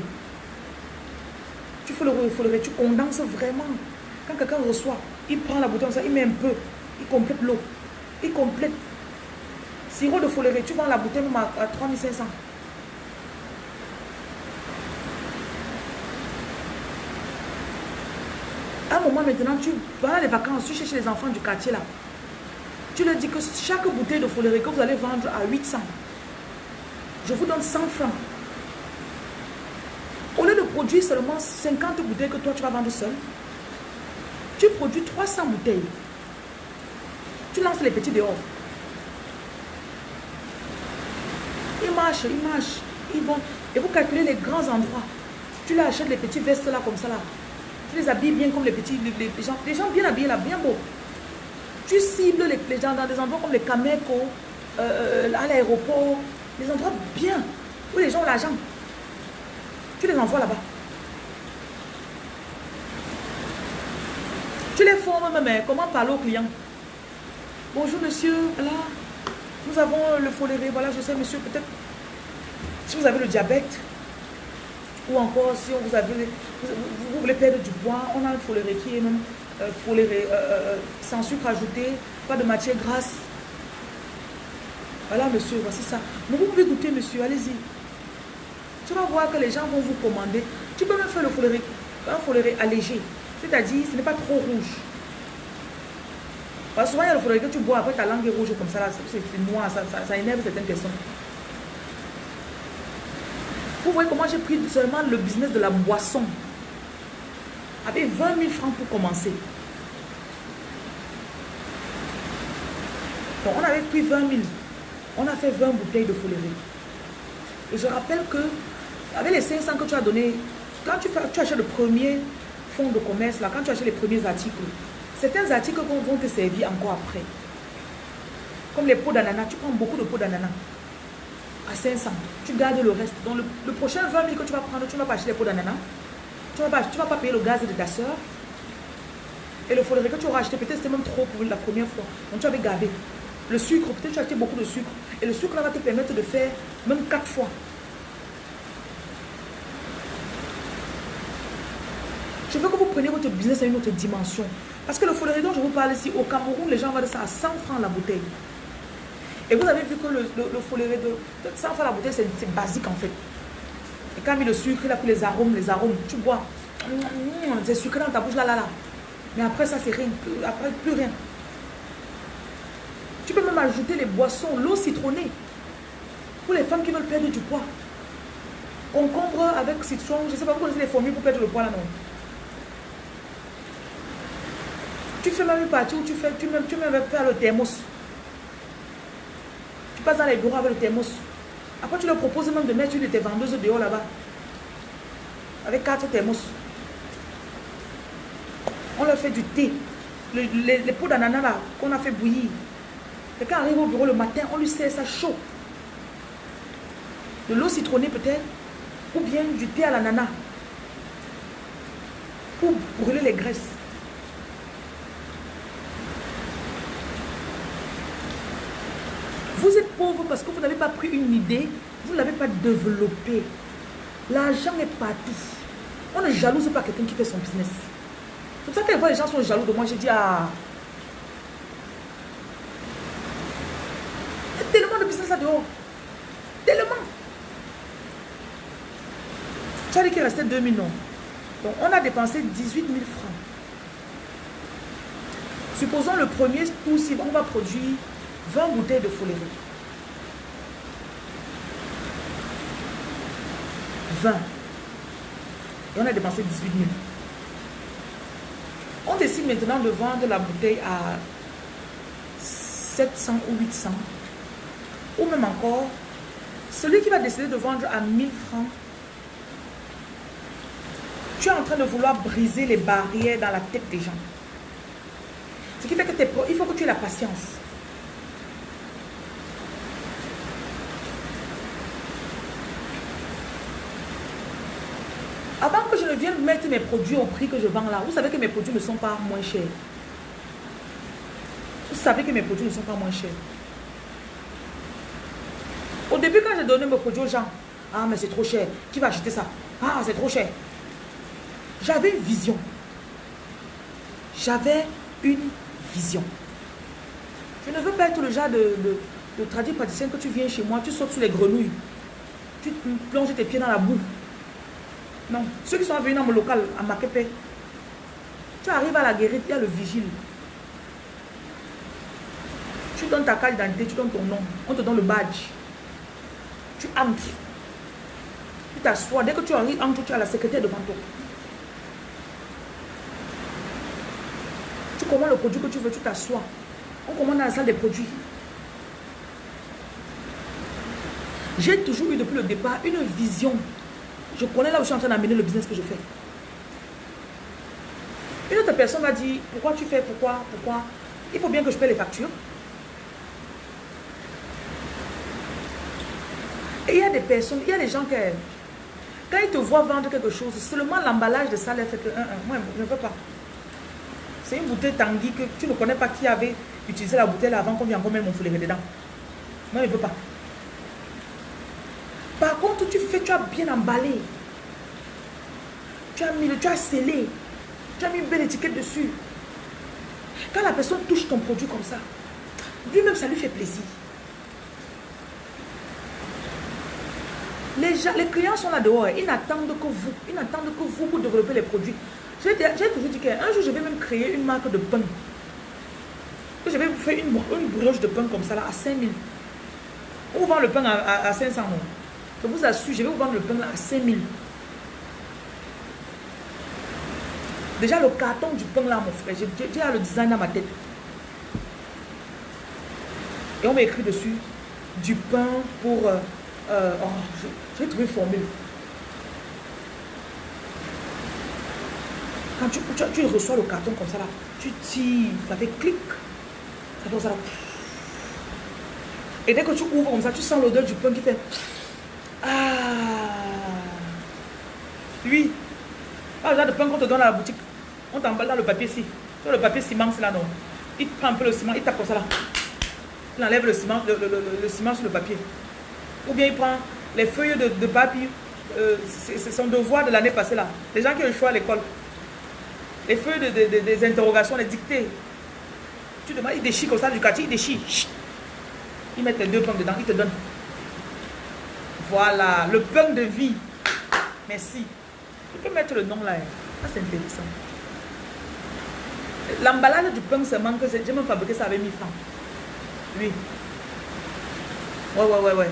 Tu fais le foléré, tu condenses vraiment. Quand quelqu'un reçoit, il prend la bouteille, il met un peu, il complète l'eau. Il complète. Sirop de foléré, tu vends la bouteille à 3500. Moment maintenant, tu vas les vacances, tu cherches les enfants du quartier là. Tu leur dis que chaque bouteille de foléré que vous allez vendre à 800, je vous donne 100 francs. Au lieu de produire seulement 50 bouteilles que toi tu vas vendre seul, tu produis 300 bouteilles. Tu lances les petits dehors. Ils marchent, ils marchent, ils vont. Et vous calculez les grands endroits. Tu leur achètes les petits vestes là comme ça là. Tu les habilles bien comme les petits, les, gens, les gens bien habillés là, bien beaux. Tu cibles les, gens dans des endroits comme les Cameco, euh, euh, à l'aéroport, des endroits bien, où les gens ont l'argent. Tu les envoies là-bas. Tu les formes même, hein. comment parler aux clients? Bonjour monsieur, là, nous avons le foléré, voilà, je sais monsieur, peut-être, si vous avez le diabète, ou encore, si vous, avez, vous, voulez perdre du poids, on a le foléré qui est même euh, euh, euh, sans sucre ajouté, pas de matière grasse. Voilà, monsieur, voici ça. Mais vous pouvez goûter, monsieur, allez-y. Tu vas voir que les gens vont vous commander. Tu peux même faire le foléré, un foléré allégé. C'est-à-dire, ce n'est pas trop rouge. Parce que souvent, il y a le foléré que tu bois, après ta langue est rouge comme ça, c'est noir, ça, ça énerve certaines personnes. Vous voyez comment j'ai pris seulement le business de la boisson. Avec 20 000 francs pour commencer. Donc on avait pris 20 000. On a fait 20 bouteilles de foléré. Et je rappelle que avec les 500 que tu as donné, quand tu, tu achètes le premier fonds de commerce, là, quand tu achètes les premiers articles, certains articles vont te servir encore après. Comme les pots d'ananas, tu prends beaucoup de pots d'ananas à 500. Tu gardes le reste. Donc le, prochain 20 000 que tu vas prendre, tu ne vas pas acheter les pots d'ananas. Tu ne vas, vas, pas payer le gaz de ta soeur. Et le foléré que tu auras acheté, peut-être c'était même trop pour la première fois. Donc tu avais gardé. Le sucre, peut-être tu as acheté beaucoup de sucre. Et le sucre là va te permettre de faire même 4 fois. Je veux que vous preniez votre business à une autre dimension. Parce que le foléré dont je vous parle ici, au Cameroun, les gens vendent ça à 100 francs la bouteille. Et vous avez vu que le, le, foléré de, ça faire la bouteille, c'est basique en fait. Et quand il met le sucre, a pris les arômes, les arômes, tu bois. Mmh, c'est sucré dans ta bouche là, là, là. Mais après ça, c'est rien. Après, plus rien. Tu peux même ajouter les boissons, l'eau citronnée. Pour les femmes qui veulent perdre du poids. Concombre avec citron, je ne sais pas, vous connaissez les formules pour perdre le poids là, non? Tu fais même une partie où tu fais, tu même, tu même faire le thermos. Tu passes dans les bureaux avec le thermos. Après, tu leur proposes même de mettre une de tes vendeuses dehors là-bas. Avec quatre thermos. On leur fait du thé. les, les pots d'ananas là, qu'on a fait bouillir. Quelqu'un arrive au bureau le matin, on lui sert ça chaud. De l'eau citronnée peut-être, ou bien du thé à l'ananas. Pour brûler les graisses. Vous êtes pauvre parce que vous n'avez pas pris une idée, vous ne l'avez pas développée. L'argent est partout. On ne jalouse pas quelqu'un qui fait son business. C'est pour ça que les gens sont jaloux de moi, j'ai dit, ah, il y a tellement de business à dehors. Tellement. Tu as dit qu'il restait 2 millions. Donc, on a dépensé 18 000 francs. Supposons le premier coup, si on va produire 20 bouteilles de folérie. 20. Et on a dépensé 18 000. On décide maintenant de vendre la bouteille à 700 ou 800. Ou même encore, celui qui va décider de vendre à 1000 francs, tu es en train de vouloir briser les barrières dans la tête des gens. Ce qui fait que il faut que tu aies la patience. Mettre mes produits au prix que je vends là, vous savez que mes produits ne sont pas moins chers. Vous savez que mes produits ne sont pas moins chers. Au début, quand j'ai donné mes produits aux gens, ah, mais c'est trop cher. Qui va acheter ça? Ah, c'est trop cher. J'avais une vision. J'avais une vision. Je ne veux pas être le genre de, de, de que tu viens chez moi, tu sautes sur les grenouilles. Tu plonges tes pieds dans la boue. Non. Ceux qui sont venus dans mon local, à Makepe, tu arrives à la guérite, il y a le vigile. Tu donnes ta carte d'identité, tu donnes ton nom, on te donne le badge. Tu entres. Tu t'assois. Dès que tu arrives, entres, tu as la secrétaire devant toi. Tu commandes le produit que tu veux, tu t'assois. On commande dans la salle des produits. J'ai toujours eu depuis le départ une vision je connais là où je suis en train d'amener le business que je fais. Une autre personne va dire, pourquoi tu fais, pourquoi, pourquoi? Il faut bien que je paie les factures. Et il y a des personnes, il y a des gens qui, quand ils te voient vendre quelque chose, seulement l'emballage de ça leur fait que, moi, je ne veux pas. C'est une bouteille Tanguy que tu ne connais pas qui avait utilisé la bouteille avant qu'on vienne mettre mon foulet dedans. Moi, je ne veux pas. Par contre, tu fais, tu as bien emballé. Tu as mis, tu as scellé. Tu as mis une belle étiquette dessus. Quand la personne touche ton produit comme ça, lui-même, ça lui fait plaisir. Les, gens, les clients sont là dehors. Ils n'attendent que vous. Ils n'attendent que vous pour développer les produits. J'ai toujours dit qu'un jour, je vais même créer une marque de pain. Je vais vous faire une, une broche de pain comme ça, là, à 5000. On vend le pain à, à, 500 je vous assure, je vais vous vendre le pain à 5000. Déjà, le carton du pain là, mon frère, j'ai le design dans ma tête. Et on m'a écrit dessus du pain pour... Euh, euh, oh, j'ai trouvé formule. Quand tu, reçois le carton comme ça là, tu tires, ça fait clic. Ça ça là. Et dès que tu ouvres comme ça, tu sens l'odeur du pain qui fait... Oui. Ah, genre de pain qu'on te donne à la boutique. On t'emballe dans le papier ici. Sur le papier ciment, c'est là, non. Il prend un peu le ciment, il tape comme ça là. Il enlève le ciment, le, ciment sur le papier. Ou bien il prend les feuilles de, papier. Euh, c'est son devoir de l'année passée là. Les gens qui ont le choix à l'école. Les feuilles de, des interrogations, les dictées. Tu demandes, il déchire comme ça du quartier, il déchire. Il met les deux pommes dedans, il te donne. Voilà, le pain de vie. Merci. Tu peux mettre le nom là. Ah, c'est intéressant. L'emballage du pain seulement que j'ai même fabriqué ça avec 1000 francs. Oui. Ouais, ouais, ouais, ouais.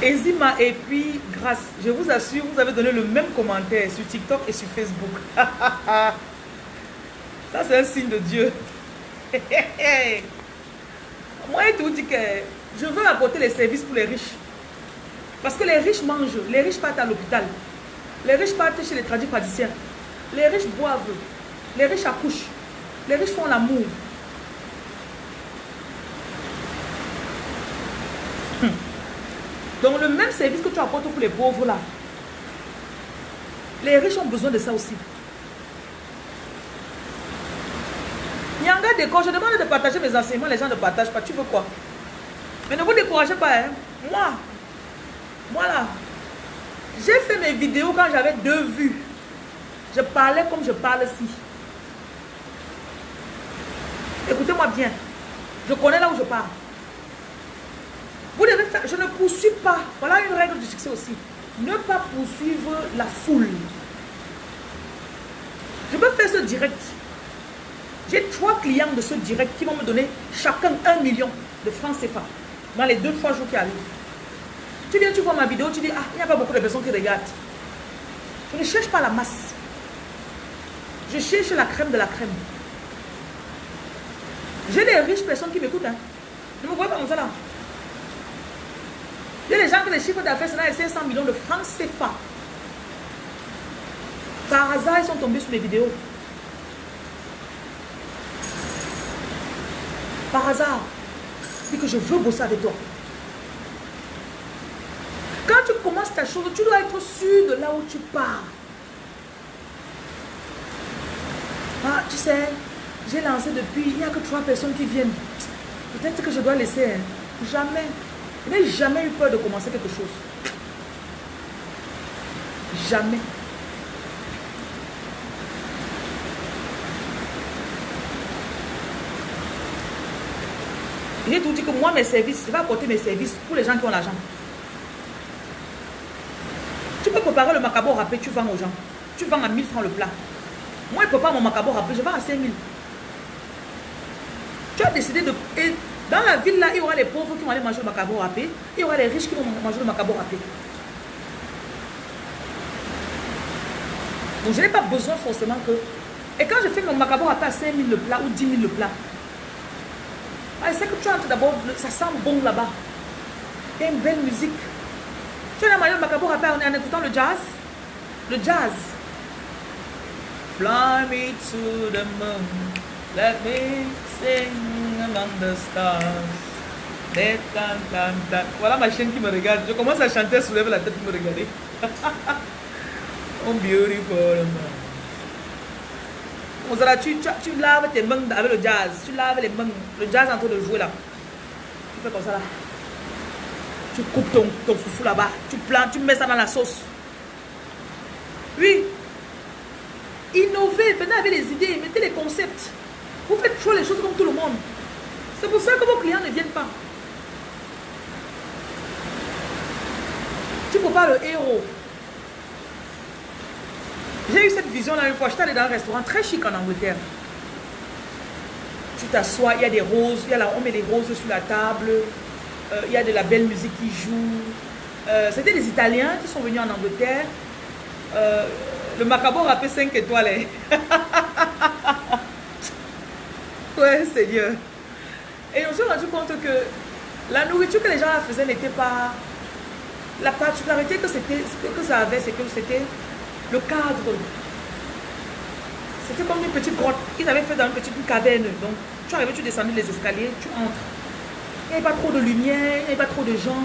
Ezima et puis grâce, je vous assure, vous avez donné le même commentaire sur TikTok et sur Facebook. Ça, c'est un signe de Dieu. Moi, je te dis que je veux apporter les services pour les riches. Parce que les riches mangent, les riches partent à l'hôpital, les riches partent chez les tradipraticiens, les riches boivent, les riches accouchent, les riches font l'amour. Hum. Donc le même service que tu apportes pour les pauvres là, les riches ont besoin de ça aussi. Nyanga décore, je demande de partager mes enseignements, les gens ne partagent pas. Tu veux quoi? Mais ne vous découragez pas. Hein? Moi, moi là, j'ai fait mes vidéos quand j'avais deux vues. Je parlais comme je parle ici. Écoutez-moi bien. Je connais là où je parle. Vous devez faire, je ne poursuis pas. Voilà une règle du succès aussi. Ne pas poursuivre la foule. Je peux faire ce direct. J'ai trois clients de ce direct qui vont me donner chacun un million de francs CFA dans les deux, trois jours qui arrivent. Tu viens, tu vois ma vidéo, tu dis, ah, il n'y a pas beaucoup de personnes qui regardent. Je ne cherche pas la masse. Je cherche la crème de la crème. J'ai des riches personnes qui m'écoutent. Hein. Ne me voyez pas comme ça là. Il y a des gens que les chiffres d'affaires, c'est là 500 millions de francs CFA. Par hasard, ils sont tombés sur mes vidéos. Par hasard. Dis que je veux bosser avec toi. Quand tu commences ta chose, tu dois être sûr de là où tu pars. Ah, tu sais, j'ai lancé depuis, il n'y a que trois personnes qui viennent. Peut-être que je dois laisser. Hein. Jamais. Je n'ai jamais eu peur de commencer quelque chose. Jamais. J'ai tout dit que moi, mes services, je vais apporter mes services pour les gens qui ont l'argent. Tu peux préparer le macabre râpé, tu vends aux gens. Tu vends à 1000 francs le plat. Moi, je prépare mon macabre râpé, je vends à 5000. Tu as décidé de... Et dans la ville, là, il y aura les pauvres qui vont aller manger le macabre râpé. Il y aura les riches qui vont manger le macabre râpé. Donc, je n'ai pas besoin forcément que... Et quand je fais mon macabre râpé à 5000 le plat ou 10 000 le plat, ah, c'est que tu entres d'abord, ça sent bon là-bas. Il y a une belle musique. Tu la manière de Macabo rapper en écoutant le jazz. Le jazz. Fly me to the moon. Let me sing among the stars. Voilà ma chaîne qui me regarde. Je commence à chanter, soulève la tête pour me regarder. oh, beautiful tu, tu, laves tes mains avec le jazz. Tu laves les mains. Le jazz en train de jouer là. Tu fais comme ça là. Tu coupes ton, ton foufou là-bas. Tu plantes, tu mets ça dans la sauce. Oui. Innovez, venez avec les idées, mettez les concepts. Vous faites toujours les choses comme tout le monde. C'est pour ça que vos clients ne viennent pas. Tu ne peux pas le héros. J'ai eu cette vision-là une fois. J'étais allé dans un restaurant très chic en Angleterre. Tu t'assois, il y a des roses, il y a on met des roses sur la table, euh, il y a de la belle musique qui joue. Euh, c'était des Italiens qui sont venus en Angleterre. Euh, le macabre rappelé 5 étoiles. Hein. ouais, Seigneur. Et on s'est rendu compte que la nourriture que les gens faisaient n'était pas... La particularité que, que ça avait, c'est que c'était le cadre. C'était comme une petite grotte. Ils avaient fait dans une petite caverne. Donc, tu arrives, tu descends les escaliers, tu entres. Il n'y avait pas trop de lumière, il n'y avait pas trop de gens.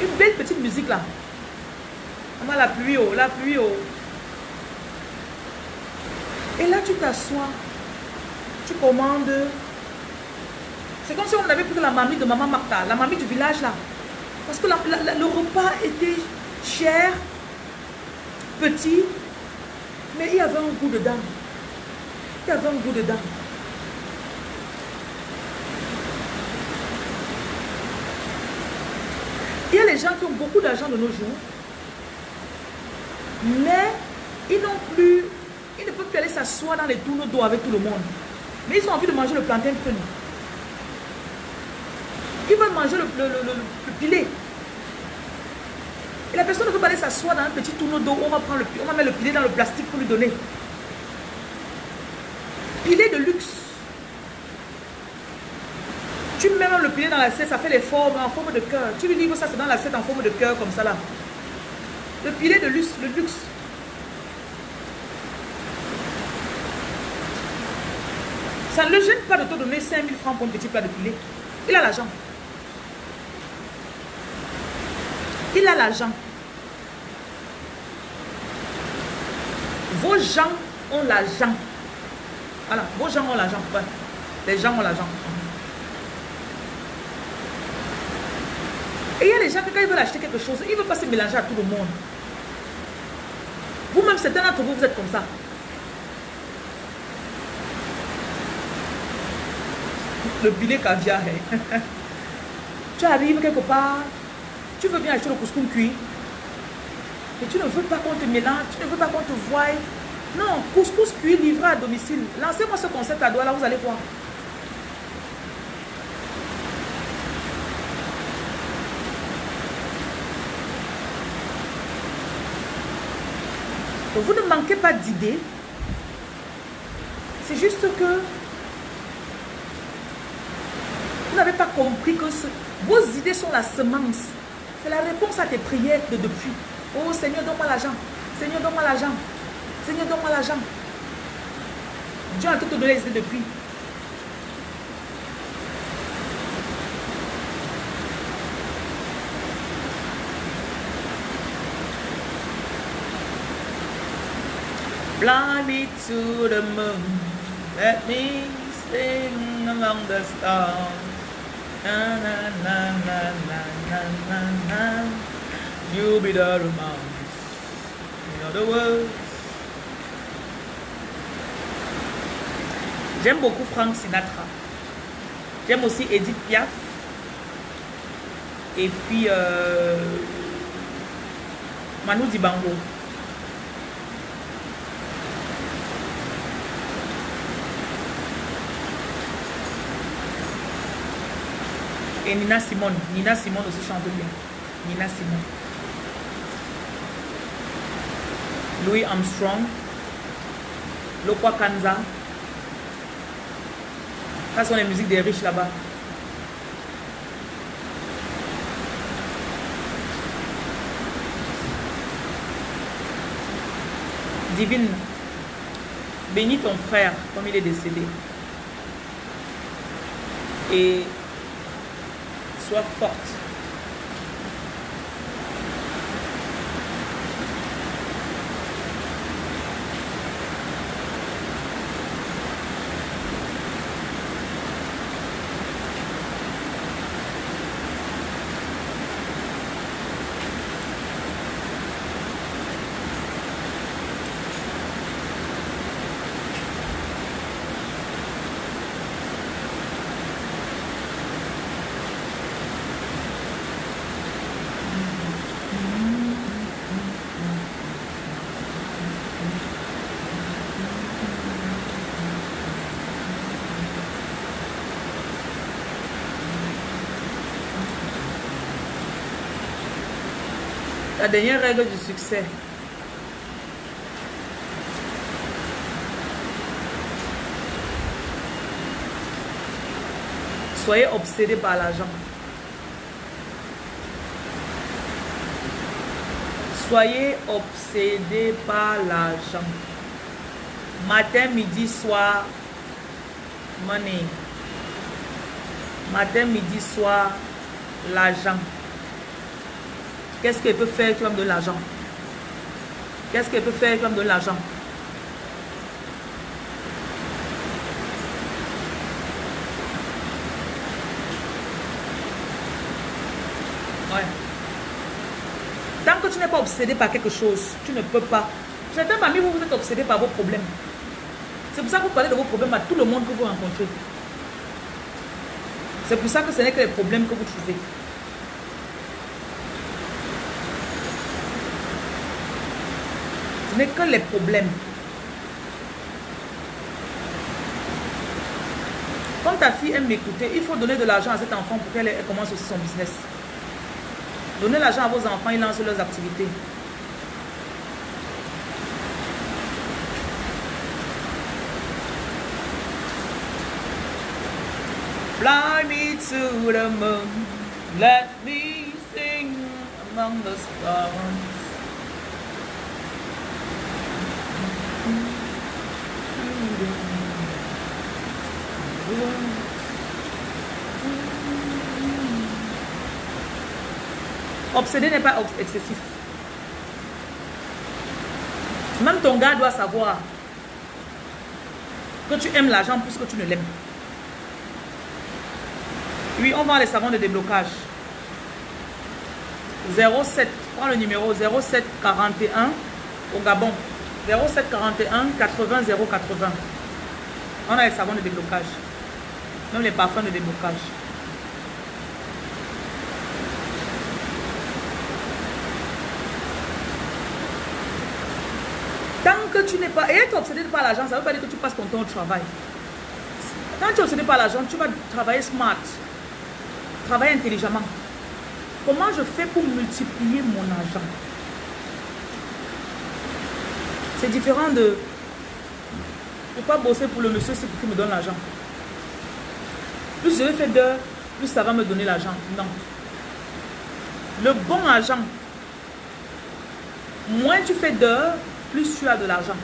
Une belle petite musique là. On la pluie, oh, la pluie, oh. Et là, tu t'assois. Tu commandes. C'est comme si on avait pris la mamie de maman Martha, la mamie du village là. Parce que le repas était cher, petit, mais il y avait un goût dedans. Il y avait un goût dedans. Il y a les gens qui ont beaucoup d'argent de nos jours, mais ils n'ont plus, ils ne peuvent plus aller s'asseoir dans les tourneaux d'eau avec tout le monde. Mais ils ont envie de manger le plantain cru. Ils veulent manger le, le, le, le pilet. La personne ne peut pas aller s'asseoir dans un petit tourneau d'eau. On va prendre le, on va mettre le pilet dans le plastique pour lui donner. Pilet de luxe. Tu mets le pied dans l'assiette, ça fait les formes en forme de cœur. Tu lui livres ça, c'est dans l'assiette en forme de cœur comme ça là. Le pilet de luxe, le luxe. Ça ne le gêne pas de te donner 5000 francs pour un petit plat de poulet. Il a l'argent. Il a l'argent. Vos gens ont l'argent. Voilà, vos gens ont l'argent. Les gens ont l'argent. Et il y a les gens qui, quand ils veulent acheter quelque chose, ils ne veulent pas se mélanger à tout le monde. Vous-même, certains d'entre vous, vous êtes comme ça. Le filet caviar. Hein. tu arrives quelque part, tu veux bien acheter le couscous cuit. Mais tu ne veux pas qu'on te mélange, tu ne veux pas qu'on te voie. Non, couscous cuit livré à domicile. Lancez-moi ce concept à doigt, là vous allez voir. vous ne manquez pas d'idées. C'est juste que vous n'avez pas compris que vos idées sont la semence. C'est la réponse à tes prières de depuis. Oh Seigneur, donne-moi l'argent. Seigneur, donne-moi l'argent. Seigneur, donne-moi l'argent. Dieu a tout donné les idées depuis. Fly me to the moon, let me sing among the stars. You be the. J'aime beaucoup Frank Sinatra. J'aime aussi Edith Piaf. Et puis euh, Manu Dibango. Et Nina Simone. Nina Simone aussi chante bien. Nina Simone. Louis Armstrong. Lokwa Kanza. Ça sont les musiques des riches là-bas. Divine, bénis ton frère comme il est décédé. Et sois forte. La dernière règle du succès. Soyez obsédé par l'argent. Soyez obsédé par l'argent. Matin, midi, soir, money. Matin, midi, soir, l'argent. Qu'est-ce qu'elle peut faire comme de l'argent? Qu'est-ce qu'elle peut faire comme de l'argent? Ouais. Tant que tu n'es pas obsédé par quelque chose, tu ne peux pas. Certains parmi vous, vous êtes obsédé par vos problèmes. C'est pour ça que vous parlez de vos problèmes à tout le monde que vous rencontrez. C'est pour ça que ce n'est que les problèmes que vous trouvez. N'est que les problèmes. Quand ta fille aime m'écouter, il faut donner de l'argent à cet enfant pour qu'elle commence aussi son business. Donnez l'argent à vos enfants, ils lancent leurs activités. Among the. Obsédé n'est pas excessif. Même ton gars doit savoir que tu aimes l'argent plus que tu ne l'aimes. Oui, on vend les savons de déblocage. 07, prends le numéro 0741 au Gabon. 0741 80 080. On a les savons de déblocage. Même les parfums de déblocage. Tant que tu n'es pas... Et être obsédé par l'argent, ça ne veut pas dire que tu passes ton temps au travail. Quand tu es obsédé par l'argent, tu vas travailler smart. Travailler intelligemment. Comment je fais pour multiplier mon argent? C'est différent de... ne pas bosser pour le monsieur, qu'il me donne l'argent. Plus je vais faire d'heures, plus ça va me donner l'argent. Non. Le bon argent, moins tu fais d'heures, plus tu as de l'argent.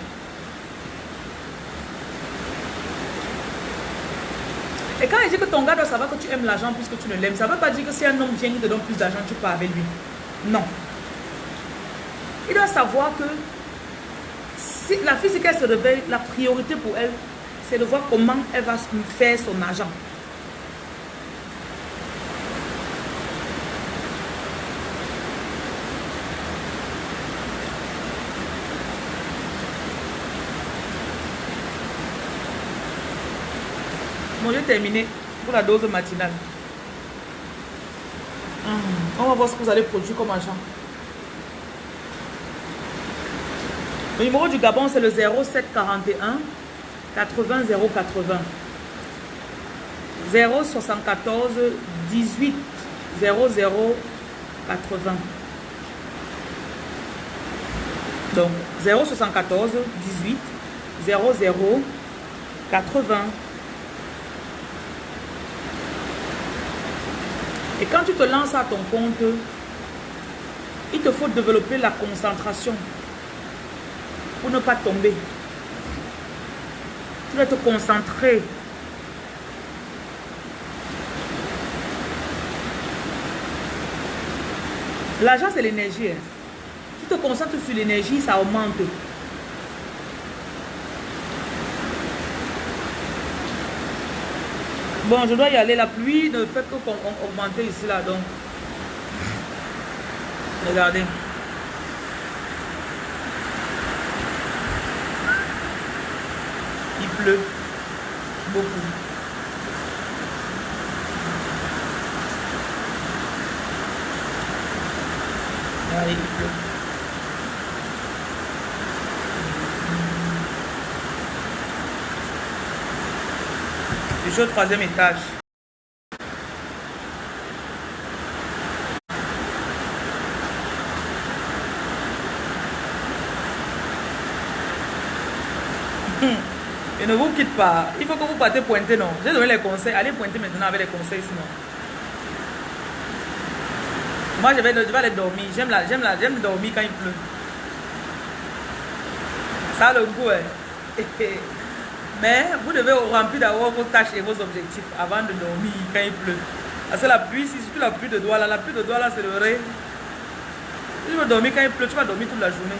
Et quand il dit que ton gars doit savoir que tu aimes l'argent plus que tu ne l'aimes, ça ne veut pas dire que si un homme vient et te donne plus d'argent, tu pars avec lui. Non. Il doit savoir que si la fille, qu'elle se réveille, la priorité pour elle, c'est de voir comment elle va faire son argent. J'ai terminé pour la dose matinale. Hum, on va voir ce que vous allez produire comme argent. Le numéro du Gabon, c'est le 0741 80 080. 074 18 00 80. Donc 074 18 00 80. Et quand tu te lances à ton compte, il te faut développer la concentration pour ne pas tomber. Tu vas te concentrer. L'argent, c'est l'énergie. Hein. Tu te concentres sur l'énergie, ça augmente. Bon, je dois y aller. La pluie ne fait que augmenter ici, là. Donc, regardez. Il pleut beaucoup. Allez, il pleut. Je suis au troisième étage. Et ne vous quitte pas. Il faut que vous partez pointer, non? J'ai donné les conseils. Allez pointer maintenant avec les conseils, sinon. Moi, je vais, aller dormir. J'aime la, j'aime la, j'aime dormir quand il pleut. Ça le goût, hein. Mais vous devez remplir d'abord vos tâches et vos objectifs avant de dormir quand il pleut. Parce que la pluie, si surtout la pluie de doigts là, la pluie de doigts là, c'est le. Si tu veux dormir quand il pleut, tu vas dormir toute la journée.